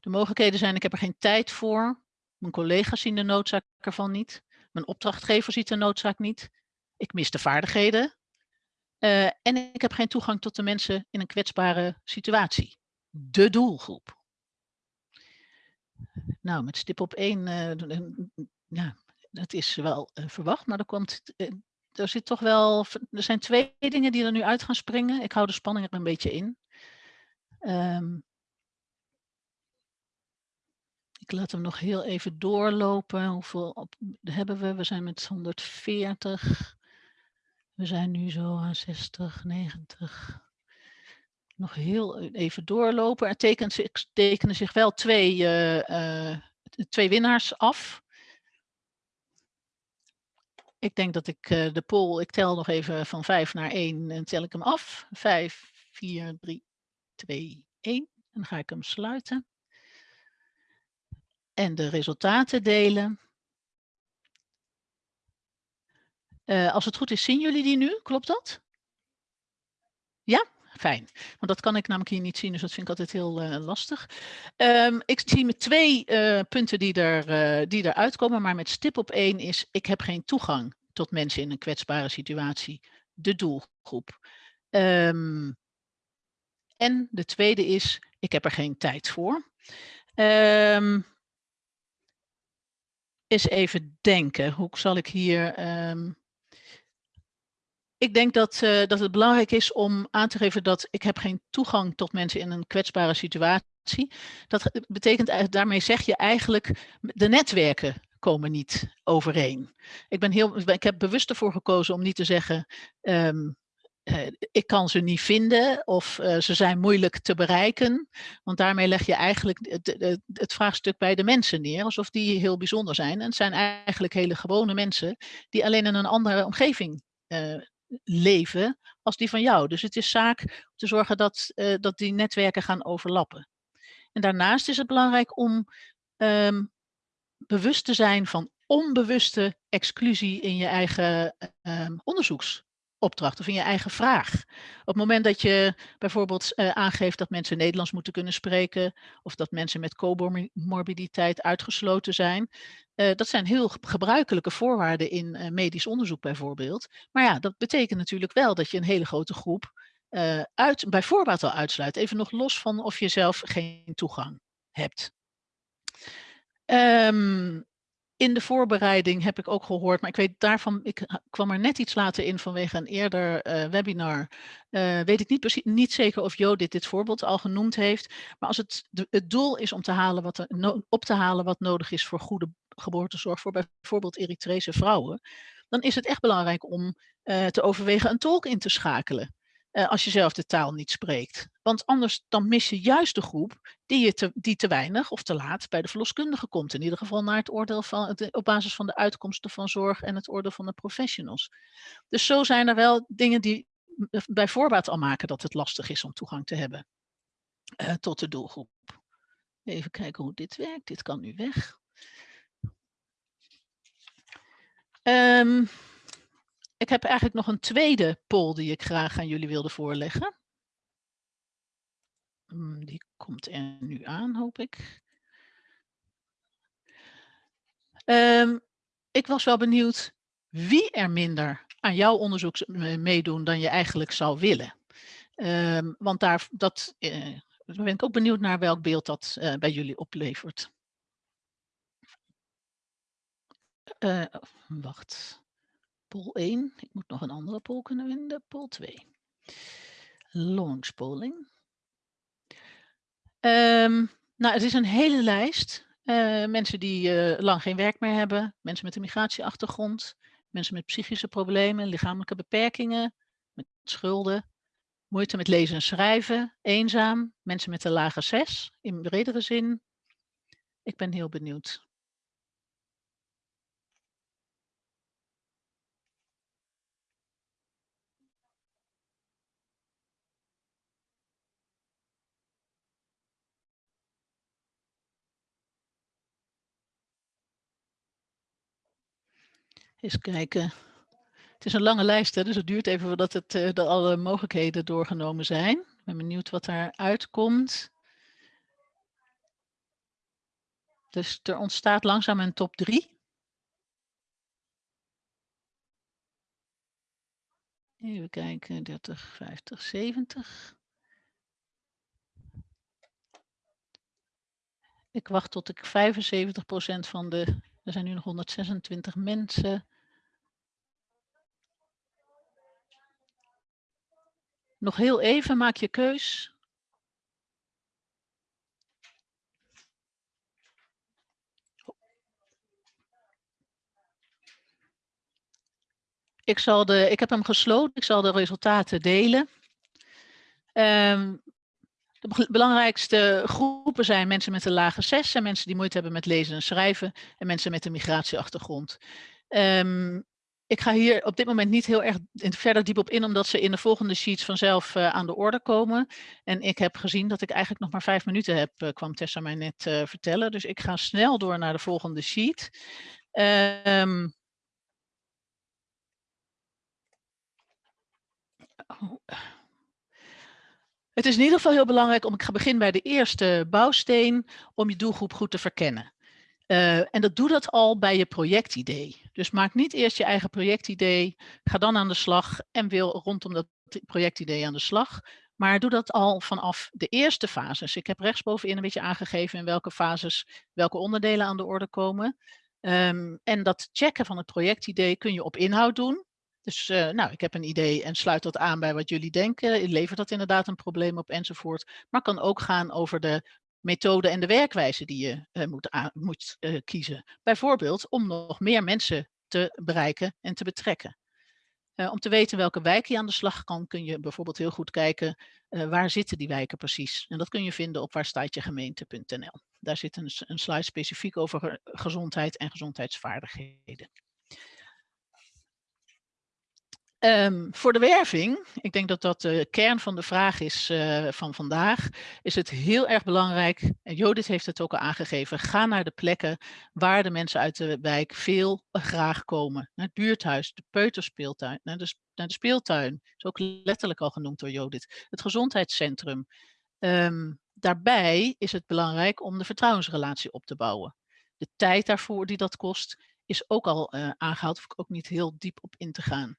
De mogelijkheden zijn, ik heb er geen tijd voor. Mijn collega's zien de noodzaak ervan niet. Mijn opdrachtgever ziet de noodzaak niet. Ik mis de vaardigheden. en ik heb geen toegang tot de mensen in een kwetsbare situatie. De doelgroep. Nou, met stip op één, ja, dat is wel verwacht, maar er komt er zit toch wel, er zijn twee dingen die er nu uit gaan springen. Ik hou de spanning er een beetje in. Um, ik laat hem nog heel even doorlopen. Hoeveel op, hebben we? We zijn met 140. We zijn nu zo aan 60, 90. Nog heel even doorlopen. Er tekenen zich, tekenen zich wel twee, uh, twee winnaars af. Ik denk dat ik de poll, ik tel nog even van 5 naar 1 en tel ik hem af. 5, 4, 3, 2, 1. En dan ga ik hem sluiten. En de resultaten delen. Uh, als het goed is, zien jullie die nu? Klopt dat? Ja? Fijn, want dat kan ik namelijk hier niet zien, dus dat vind ik altijd heel uh, lastig. Um, ik zie met twee uh, punten die, er, uh, die eruit komen, maar met stip op één is, ik heb geen toegang tot mensen in een kwetsbare situatie, de doelgroep. Um, en de tweede is, ik heb er geen tijd voor. Um, eens even denken, hoe zal ik hier... ik denk dat, uh, dat het belangrijk is om aan te geven dat ik heb geen toegang tot mensen in een kwetsbare situatie. Dat betekent, daarmee zeg je eigenlijk, de netwerken komen niet overeen. Ik, ben heel, ik heb bewust ervoor gekozen om niet te zeggen, um, ik kan ze niet vinden of uh, ze zijn moeilijk te bereiken. Want daarmee leg je eigenlijk het, vraagstuk bij de mensen neer, alsof die heel bijzonder zijn. En het zijn eigenlijk hele gewone mensen die alleen in een andere omgeving uh, leven als die van jou. Dus het is zaak te zorgen dat, uh, dat die netwerken gaan overlappen. En daarnaast is het belangrijk om um, bewust te zijn van onbewuste exclusie in je eigen um, onderzoeksopdracht of in je eigen vraag. Op het moment dat je bijvoorbeeld uh, aangeeft dat mensen Nederlands moeten kunnen spreken of dat mensen met comorbiditeit uitgesloten zijn, uh, dat zijn heel gebruikelijke voorwaarden in uh, medisch onderzoek bijvoorbeeld. Maar ja, dat betekent natuurlijk wel dat je een hele grote groep uh, uit, bij voorbaat al uitsluit. Even nog los van of je zelf geen toegang hebt. Um, in de voorbereiding heb ik ook gehoord, maar ik weet daarvan, ik kwam er net iets later in vanwege een eerder webinar. Weet ik niet, niet zeker of Jodit dit voorbeeld al genoemd heeft. Maar als het, het doel is om te halen wat op te halen wat nodig is voor goede geboortezorg voor bijvoorbeeld Eritrese vrouwen, dan is het echt belangrijk om uh, te overwegen een tolk in te schakelen. Uh, als je zelf de taal niet spreekt. Want anders dan mis je juist de groep die, je te, die te weinig of te laat bij de verloskundige komt. In ieder geval naar het oordeel van, op basis van de uitkomsten van zorg en het oordeel van de professionals. Dus zo zijn er wel dingen die bij voorbaat al maken dat het lastig is om toegang te hebben uh, tot de doelgroep. Even kijken hoe dit werkt. Dit kan nu weg. Um, ik heb eigenlijk nog een tweede poll die ik graag aan jullie wilde voorleggen. Die komt er nu aan, hoop ik. Um, ik was wel benieuwd wie er minder aan jouw onderzoek meedoen dan je eigenlijk zou willen. Um, want daar, dat, uh, ben ik ook benieuwd naar welk beeld dat uh, bij jullie oplevert. Uh, wacht. Poll 1. Ik moet nog een andere poll kunnen vinden. Poll 2. Launch polling. Um, nou, het is een hele lijst. Uh, mensen die uh, lang geen werk meer hebben. Mensen met een migratieachtergrond. Mensen met psychische problemen, lichamelijke beperkingen. Met schulden. Moeite met lezen en schrijven. Eenzaam. Mensen met een lage 6 in bredere zin. Ik ben heel benieuwd. Eens kijken. Het is een lange lijst, hè, dus het duurt even voordat het, uh, alle mogelijkheden doorgenomen zijn. Ik ben benieuwd wat daaruit komt. Dus er ontstaat langzaam een top 3. Even kijken, 30, 50, 70. Ik wacht tot ik 75% van de, er zijn nu nog 126 mensen. Nog heel even, maak je keus. Ik, zal de, ik heb hem gesloten, ik zal de resultaten delen. Um, de belangrijkste groepen zijn mensen met een lage 6 en mensen die moeite hebben met lezen en schrijven en mensen met een migratieachtergrond. Um, ik ga hier op dit moment niet heel erg verder diep op in, omdat ze in de volgende sheets vanzelf uh, aan de orde komen. En ik heb gezien dat ik eigenlijk nog maar vijf minuten heb, uh, kwam Tessa mij net uh, vertellen. Dus ik ga snel door naar de volgende sheet. Um, Het is in ieder geval heel belangrijk om, ik ga beginnen bij de eerste bouwsteen, om je doelgroep goed te verkennen. Uh, en dat doe dat al bij je projectidee. Dus maak niet eerst je eigen projectidee, ga dan aan de slag en wil rondom dat projectidee aan de slag. Maar doe dat al vanaf de eerste fases. Ik heb rechtsbovenin een beetje aangegeven in welke fases welke onderdelen aan de orde komen. Um, en dat checken van het projectidee kun je op inhoud doen. Dus uh, nou, ik heb een idee en sluit dat aan bij wat jullie denken. Levert dat inderdaad een probleem op enzovoort. Maar kan ook gaan over de methode en de werkwijze die je uh, moet, moet uh, kiezen. Bijvoorbeeld om nog meer mensen te bereiken en te betrekken. om te weten welke wijk je aan de slag kan, kun je bijvoorbeeld heel goed kijken waar zitten die wijken precies. En dat kun je vinden op waarstaatjegemeente.nl. Daar zit een, een slide specifiek over gezondheid en gezondheidsvaardigheden. Um, voor de werving, ik denk dat dat de kern van de vraag is uh, van vandaag, is het heel erg belangrijk, en heeft het ook al aangegeven, ga naar de plekken waar de mensen uit de wijk veel uh, graag komen. Naar het buurthuis, de peuterspeeltuin, naar de, naar de speeltuin, is ook letterlijk al genoemd door Jodit, het gezondheidscentrum. Um, daarbij is het belangrijk om de vertrouwensrelatie op te bouwen. De tijd daarvoor die dat kost, is ook al uh, aangehaald, hoef ik ook niet heel diep op in te gaan.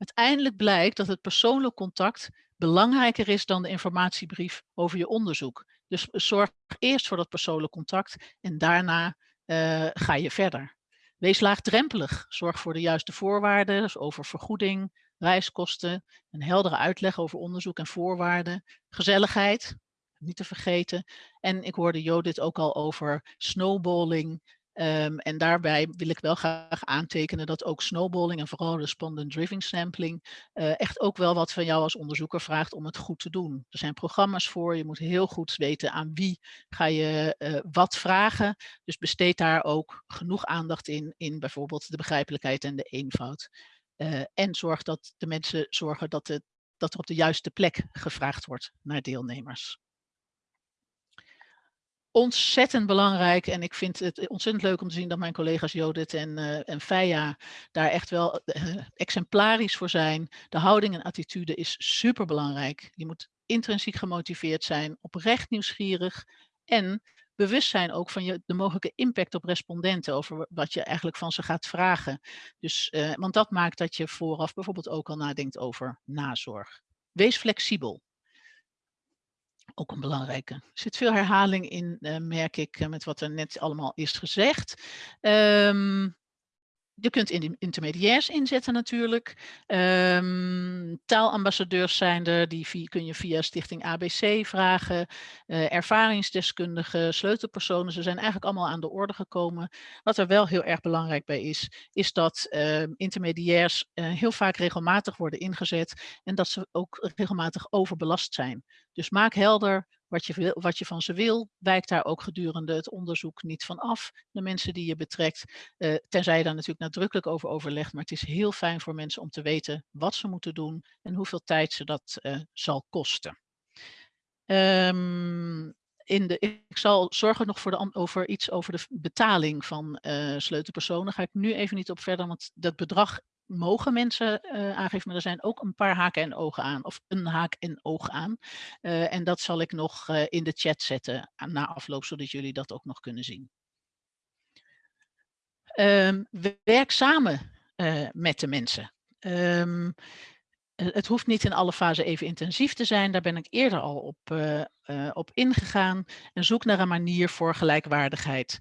Uiteindelijk blijkt dat het persoonlijk contact belangrijker is dan de informatiebrief over je onderzoek. Dus zorg eerst voor dat persoonlijk contact en daarna uh, ga je verder. Wees laagdrempelig. Zorg voor de juiste voorwaarden dus over vergoeding, reiskosten, een heldere uitleg over onderzoek en voorwaarden, gezelligheid, niet te vergeten. En ik hoorde Jodit ook al over snowballing, Um, en daarbij wil ik wel graag aantekenen dat ook snowballing en vooral respondent driven sampling uh, echt ook wel wat van jou als onderzoeker vraagt om het goed te doen. Er zijn programma's voor, je moet heel goed weten aan wie ga je uh, wat vragen. Dus besteed daar ook genoeg aandacht in, in bijvoorbeeld de begrijpelijkheid en de eenvoud. Uh, en zorg dat de mensen zorgen dat, dat er op de juiste plek gevraagd wordt naar deelnemers ontzettend belangrijk. En ik vind het ontzettend leuk om te zien dat mijn collega's Jodit en, uh, en Feia daar echt wel uh, exemplarisch voor zijn. De houding en attitude is super belangrijk. Je moet intrinsiek gemotiveerd zijn, oprecht nieuwsgierig en bewust zijn ook van je, de mogelijke impact op respondenten over wat je eigenlijk van ze gaat vragen. Dus, uh, want dat maakt dat je vooraf bijvoorbeeld ook al nadenkt over nazorg. Wees flexibel ook een belangrijke. Er zit veel herhaling in, uh, merk ik, uh, met wat er net allemaal is gezegd. Um, je kunt in intermediairs inzetten natuurlijk. Um, taalambassadeurs zijn er, die kun je via Stichting ABC vragen. Uh, ervaringsdeskundigen, sleutelpersonen, ze zijn eigenlijk allemaal aan de orde gekomen. Wat er wel heel erg belangrijk bij is, is dat uh, intermediairs uh, heel vaak regelmatig worden ingezet en dat ze ook regelmatig overbelast zijn. Dus maak helder wat je, wat je van ze wil, wijkt daar ook gedurende het onderzoek niet van af. De mensen die je betrekt, uh, tenzij je daar natuurlijk nadrukkelijk over overlegt. Maar het is heel fijn voor mensen om te weten wat ze moeten doen en hoeveel tijd ze dat uh, zal kosten. Um, in de, ik zal zorgen nog voor over iets over de betaling van uh, sleutelpersonen. Ga ik nu even niet op verder, want dat bedrag mogen mensen uh, aangeven, maar er zijn ook een paar haken en ogen aan, of een haak en oog aan. Uh, en dat zal ik nog uh, in de chat zetten na afloop, zodat jullie dat ook nog kunnen zien. Um, werk samen met de mensen. Um, het hoeft niet in alle fasen even intensief te zijn. Daar ben ik eerder al op, op ingegaan. En zoek naar een manier voor gelijkwaardigheid.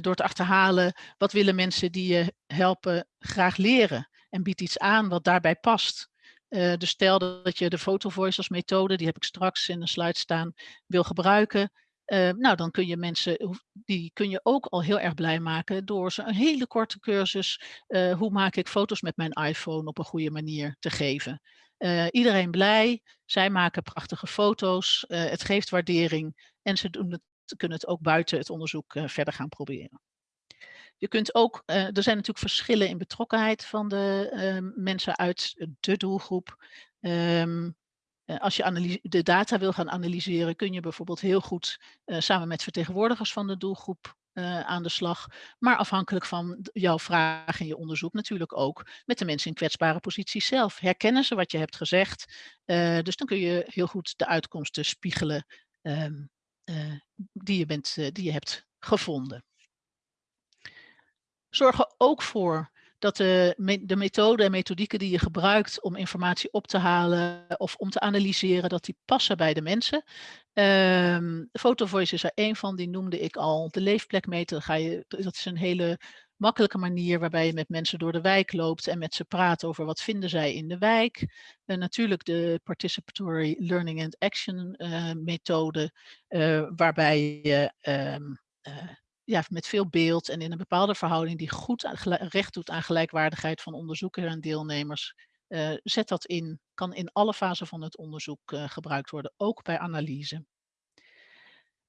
Door te achterhalen wat willen mensen die je helpen graag leren. En bied iets aan wat daarbij past. dus stel dat je de Photovoice als methode, die heb ik straks in de slide staan, wil gebruiken. Uh, nou, dan kun je mensen, die kun je ook al heel erg blij maken door ze een hele korte cursus, uh, hoe maak ik foto's met mijn iPhone op een goede manier te geven. Iedereen blij, zij maken prachtige foto's, het geeft waardering en ze doen het, kunnen het ook buiten het onderzoek verder gaan proberen. Je kunt ook, er zijn natuurlijk verschillen in betrokkenheid van de mensen uit de doelgroep. Um, uh, als je de data wil gaan analyseren, kun je bijvoorbeeld heel goed uh, samen met vertegenwoordigers van de doelgroep aan de slag. Maar afhankelijk van jouw vraag en je onderzoek natuurlijk ook met de mensen in kwetsbare posities zelf. Herkennen ze wat je hebt gezegd? dus dan kun je heel goed de uitkomsten spiegelen ehm, die, je bent, die je hebt gevonden. Zorg er ook voor dat de, de methode en methodieken die je gebruikt om informatie op te halen of om te analyseren, dat die passen bij de mensen. Um, Photovoice is er één van, die noemde ik al. De leefplekmeter, ga je, dat is een hele makkelijke manier waarbij je met mensen door de wijk loopt en met ze praat over wat vinden zij in de wijk. En natuurlijk de Participatory Learning and Action uh, methode, uh, waarbij je uh, ja, met veel beeld en in een bepaalde verhouding die goed recht doet aan gelijkwaardigheid van onderzoekers en deelnemers. Uh, zet dat in, kan in alle fasen van het onderzoek uh, gebruikt worden, ook bij analyse.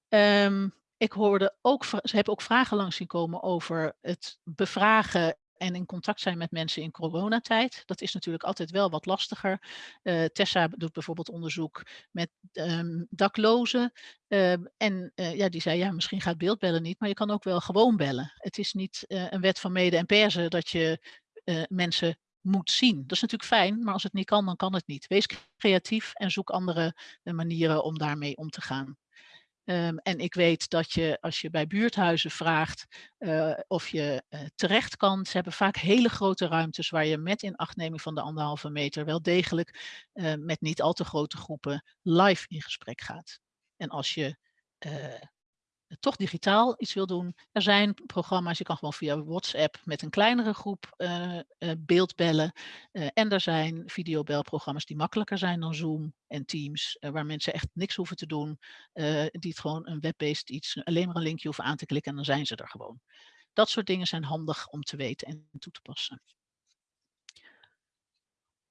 Um, ik hoorde ook, ze hebben ook vragen langs zien komen over het bevragen en in contact zijn met mensen in coronatijd. Dat is natuurlijk altijd wel wat lastiger. Uh, Tessa doet bijvoorbeeld onderzoek met um, daklozen. Uh, en uh, ja, die zei, ja, misschien gaat beeldbellen niet, maar je kan ook wel gewoon bellen. Het is niet eh, een wet van mede en persen dat je eh, mensen moet zien. Dat is natuurlijk fijn, maar als het niet kan, dan kan het niet. Wees creatief en zoek andere manieren om daarmee om te gaan. Um, en ik weet dat je als je bij buurthuizen vraagt uh, of je uh, terecht kan, ze hebben vaak hele grote ruimtes waar je met inachtneming van de anderhalve meter wel degelijk uh, met niet al te grote groepen live in gesprek gaat. En als je toch digitaal iets wil doen. Er zijn programma's, je kan gewoon via WhatsApp met een kleinere groep uh, uh, beeldbellen. Uh, en er zijn videobelprogramma's die makkelijker zijn dan Zoom en Teams, waar mensen echt niks hoeven te doen. die het gewoon een web-based iets, alleen maar een linkje hoeven aan te klikken en dan zijn ze er gewoon. Dat soort dingen zijn handig om te weten en toe te passen.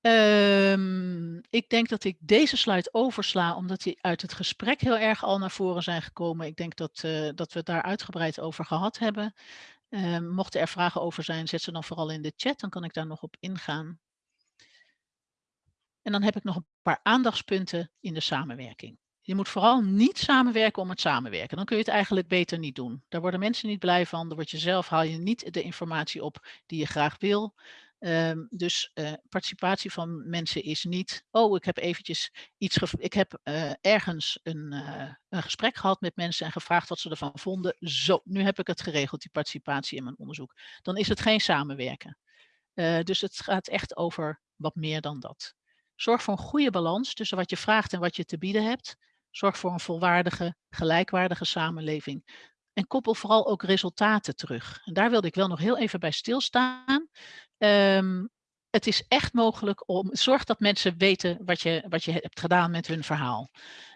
Um, ik denk dat ik deze slide oversla, omdat die uit het gesprek heel erg al naar voren zijn gekomen. Ik denk dat, uh, dat we het daar uitgebreid over gehad hebben. Um, mochten er vragen over zijn, zet ze dan vooral in de chat, dan kan ik daar nog op ingaan. En dan heb ik nog een paar aandachtspunten in de samenwerking. Je moet vooral niet samenwerken om het samenwerken. Dan kun je het eigenlijk beter niet doen. Daar worden mensen niet blij van. Dan word je zelf, haal je niet de informatie op die je graag wil. Um, dus uh, participatie van mensen is niet, oh ik heb eventjes iets, ik heb uh, ergens een, uh, een gesprek gehad met mensen en gevraagd wat ze ervan vonden. Zo, nu heb ik het geregeld, die participatie in mijn onderzoek. Dan is het geen samenwerken. dus het gaat echt over wat meer dan dat. Zorg voor een goede balans tussen wat je vraagt en wat je te bieden hebt. Zorg voor een volwaardige, gelijkwaardige samenleving. En koppel vooral ook resultaten terug. En daar wilde ik wel nog heel even bij stilstaan. Um, het is echt mogelijk om, zorg dat mensen weten wat je, wat je hebt gedaan met hun verhaal.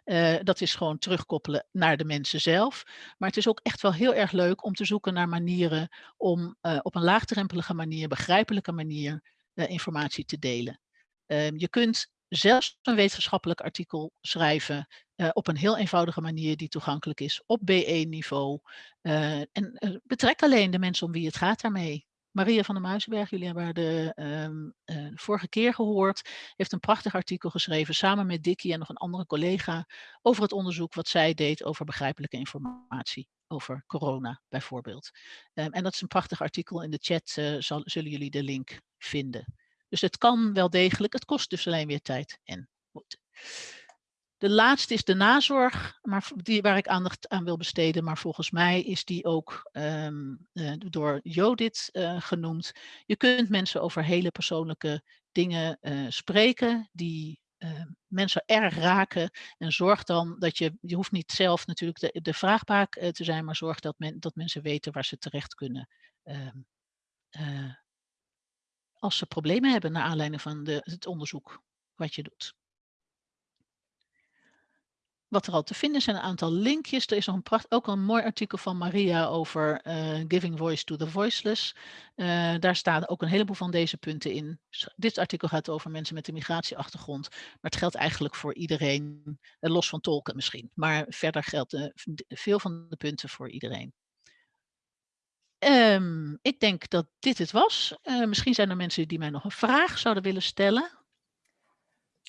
Uh, dat is gewoon terugkoppelen naar de mensen zelf. Maar het is ook echt wel heel erg leuk om te zoeken naar manieren om uh, op een laagdrempelige manier, begrijpelijke manier, uh, informatie te delen. Ehm, je kunt zelfs een wetenschappelijk artikel schrijven op een heel eenvoudige manier die toegankelijk is op BE-niveau. en betrek alleen de mensen om wie het gaat daarmee. Maria van der Muizenberg, jullie hebben haar de, ehm, eh, vorige keer gehoord, heeft een prachtig artikel geschreven samen met Dickie en nog een andere collega over het onderzoek wat zij deed over begrijpelijke informatie over corona bijvoorbeeld. Ehm, en dat is een prachtig artikel. In de chat zal, zullen jullie de link vinden. Dus het kan wel degelijk. Het kost dus alleen weer tijd en moeite. De laatste is de nazorg, maar die waar ik aandacht aan wil besteden. Maar volgens mij is die ook um, uh, door Jodit uh, genoemd. Je kunt mensen over hele persoonlijke dingen uh, spreken die mensen erg raken. En zorg dan dat je, je hoeft niet zelf natuurlijk de, de vraagbaak te zijn, maar zorg dat, men, dat mensen weten waar ze terecht kunnen. Als ze problemen hebben naar aanleiding van de, het onderzoek wat je doet wat er al te vinden zijn, een aantal linkjes. Er is nog een ook een mooi artikel van Maria over uh, Giving Voice to the Voiceless. Uh, daar staan ook een heleboel van deze punten in. Dit artikel gaat over mensen met een migratieachtergrond, maar het geldt eigenlijk voor iedereen, uh, los van tolken misschien. Maar verder geldt veel van de punten voor iedereen. Um, ik denk dat dit het was. misschien zijn er mensen die mij nog een vraag zouden willen stellen.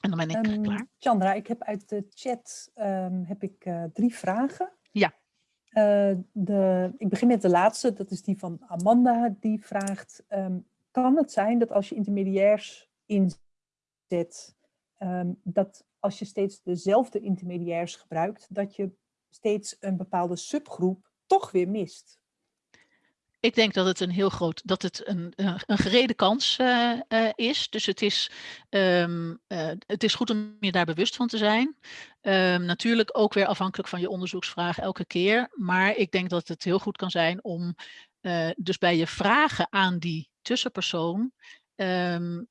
En dan ben ik um, klaar. Chandra, ik heb uit de chat um, heb ik, uh, drie vragen. Ja. Uh, de, ik begin met de laatste, dat is die van Amanda. Die vraagt, kan het zijn dat als je intermediairs inzet, dat als je steeds dezelfde intermediairs gebruikt, dat je steeds een bepaalde subgroep toch weer mist? Ik denk dat het een heel groot, dat het een, een gerede kans uh, uh, is. Dus het is, um, uh, het is goed om je daar bewust van te zijn. Um, natuurlijk ook weer afhankelijk van je onderzoeksvraag elke keer. Maar ik denk dat het heel goed kan zijn om dus bij je vragen aan die tussenpersoon um,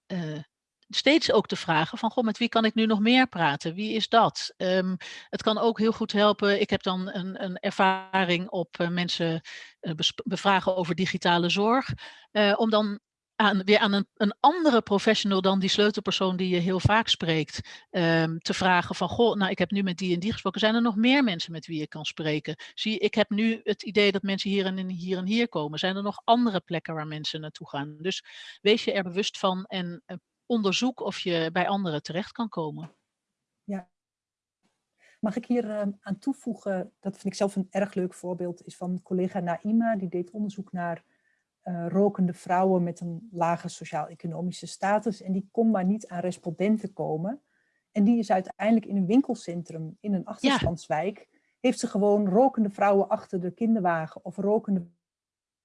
steeds ook te vragen van, goh, met wie kan ik nu nog meer praten? Wie is dat? Um, het kan ook heel goed helpen. Ik heb dan een, een ervaring op uh, mensen uh, bevragen over digitale zorg. Uh, om dan aan, weer aan een, een, andere professional dan die sleutelpersoon die je heel vaak spreekt, um, te vragen van, goh, nou ik heb nu met die en die gesproken, zijn er nog meer mensen met wie je kan spreken? Zie, ik heb nu het idee dat mensen hier en hier en hier komen. Zijn er nog andere plekken waar mensen naartoe gaan? Dus wees je er bewust van en onderzoek of je bij anderen terecht kan komen. Ja. Mag ik hier uh, aan toevoegen, dat vind ik zelf een erg leuk voorbeeld, is van collega Naima, die deed onderzoek naar uh, rokende vrouwen met een lage sociaal-economische status en die kon maar niet aan respondenten komen. En die is uiteindelijk in een winkelcentrum in een achterstandswijk, ja. heeft ze gewoon rokende vrouwen achter de kinderwagen of rokende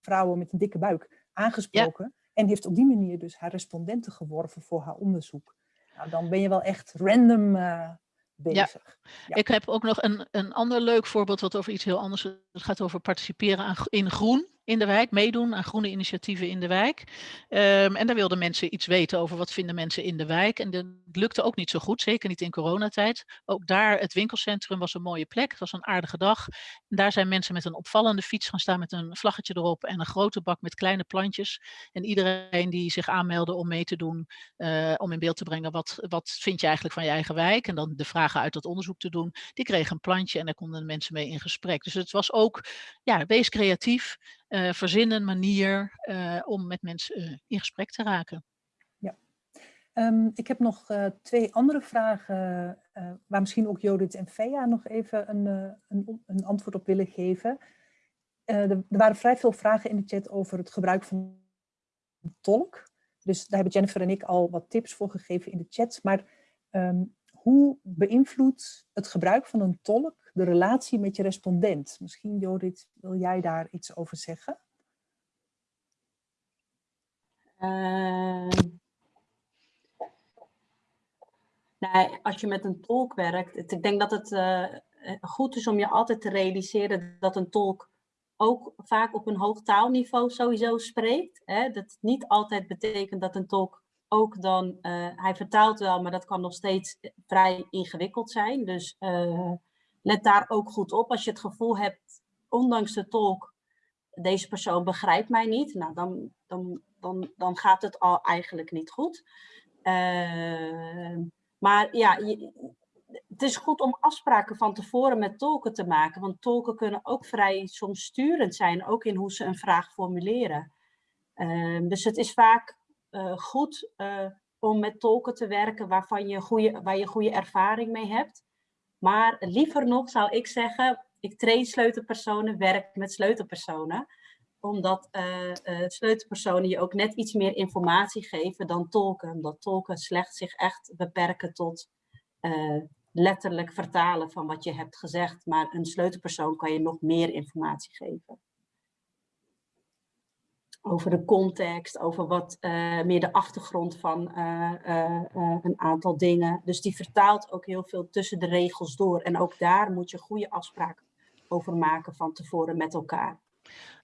vrouwen met een dikke buik aangesproken. Ja. En heeft op die manier dus haar respondenten geworven voor haar onderzoek. Nou, dan ben je wel echt random uh, bezig. Ja. ja. Ik heb ook nog een, een ander leuk voorbeeld wat over iets heel anders Het gaat over participeren aan, in groen in de wijk, meedoen aan groene initiatieven in de wijk. Um, en daar wilden mensen iets weten over wat vinden mensen in de wijk. En dat lukte ook niet zo goed, zeker niet in coronatijd. Ook daar, het winkelcentrum was een mooie plek, het was een aardige dag. En daar zijn mensen met een opvallende fiets gaan staan met een vlaggetje erop en een grote bak met kleine plantjes. En iedereen die zich aanmeldde om mee te doen, uh, om in beeld te brengen wat, wat vind je eigenlijk van je eigen wijk. En dan de vragen uit dat onderzoek te doen, die kregen een plantje en daar konden mensen mee in gesprek. Dus het was ook, ja, wees creatief uh, manier uh, om met mensen uh, in gesprek te raken. Ja, um, ik heb nog twee andere vragen waar misschien ook Judith en Fea nog even een, een, een antwoord op willen geven. Er, er, waren vrij veel vragen in de chat over het gebruik van tolk. Dus daar hebben Jennifer en ik al wat tips voor gegeven in de chat. Maar um, hoe beïnvloedt het gebruik van een tolk de relatie met je respondent. Misschien Judith, wil jij daar iets over zeggen? Uh, als je met een tolk werkt, ik denk dat het uh, goed is om je altijd te realiseren dat een tolk ook vaak op een hoog taalniveau sowieso spreekt. Hè? Dat niet altijd betekent dat een tolk ook dan, uh, hij vertaalt wel, maar dat kan nog steeds vrij ingewikkeld zijn. Dus uh, let daar ook goed op. Als je het gevoel hebt, ondanks de tolk, deze persoon begrijpt mij niet, nou, dan, dan, dan, dan gaat het al eigenlijk niet goed. Uh, maar ja, het is goed om afspraken van tevoren met tolken te maken, want tolken kunnen ook vrij soms sturend zijn, ook in hoe ze een vraag formuleren. Ehm, dus het is vaak eh, goed eh, om met tolken te werken waarvan je goede, waar je goede ervaring mee hebt. Maar liever nog zou ik zeggen, ik train sleutelpersonen, werk met sleutelpersonen. Omdat uh, sleutelpersonen je ook net iets meer informatie geven dan tolken. Omdat tolken slechts zich echt beperken tot letterlijk vertalen van wat je hebt gezegd. Maar een sleutelpersoon kan je nog meer informatie geven. Over de context, over wat uh, meer de achtergrond van uh, uh, een aantal dingen. Dus die vertaalt ook heel veel tussen de regels door. En ook daar moet je goede afspraken over maken van tevoren met elkaar.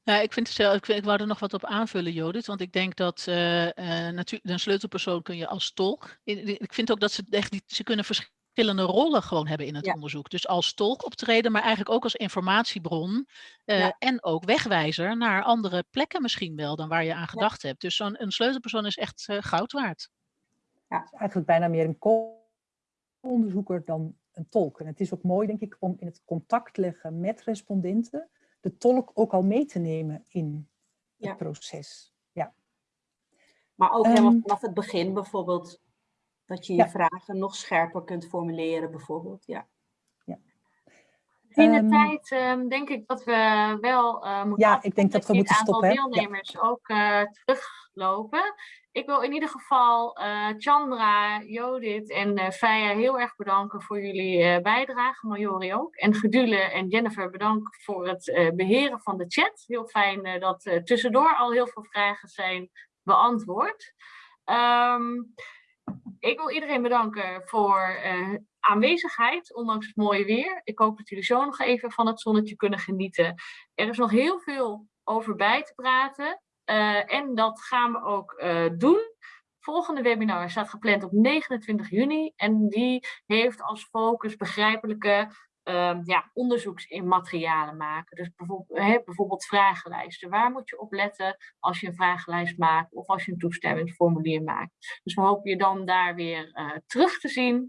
Ja, ik, vind het, ik, ik wou er nog wat op aanvullen, Judith. Want ik denk dat uh, een sleutelpersoon kun je als tolk. Ik vind ook dat ze echt ze kunnen verschillen verschillende rollen gewoon hebben in het Ja. onderzoek. Dus als tolk optreden, maar eigenlijk ook als informatiebron eh, Ja. en ook wegwijzer naar andere plekken misschien wel dan waar je aan gedacht hebt. Dus zo'n een sleutelpersoon is echt eh, goud waard. Het is eigenlijk bijna meer een co-onderzoeker dan een tolk. En het is ook mooi, denk ik, om in het contact leggen met respondenten de tolk ook al mee te nemen in het Ja. proces. Maar ook helemaal Ehm, vanaf het begin bijvoorbeeld, dat je je Ja. vragen nog scherper kunt formuleren bijvoorbeeld. Ja. In de Ehm, tijd ehm, denk ik dat we wel eh moeten Ja, ik denk dat Ik we moeten het aantal stoppen, hè? Ja. deelnemers ook eh, teruglopen. Ik wil in ieder geval eh, Chandra, Jodit en eh Feya heel erg bedanken voor jullie eh, bijdrage. Majori ook. En Gedule en Jennifer bedankt voor het eh, beheren van de chat. Heel fijn dat eh, tussendoor al heel veel vragen zijn beantwoord. Ehm, ik wil iedereen bedanken voor eh, aanwezigheid, ondanks het mooie weer. Ik hoop dat jullie zo nog even van het zonnetje kunnen genieten. Er is nog heel veel over bij te praten. eh, en dat gaan we ook eh, doen. Volgende webinar staat gepland op 29 juni. En die heeft als focus begrijpelijke ehm, ja, onderzoeksmaterialen maken. Dus bijvoorbeeld, bijvoorbeeld vragenlijsten. Waar moet je op letten als je een vragenlijst maakt of als je een toestemmingsformulier maakt? Dus we hopen je dan daar weer eh, terug te zien.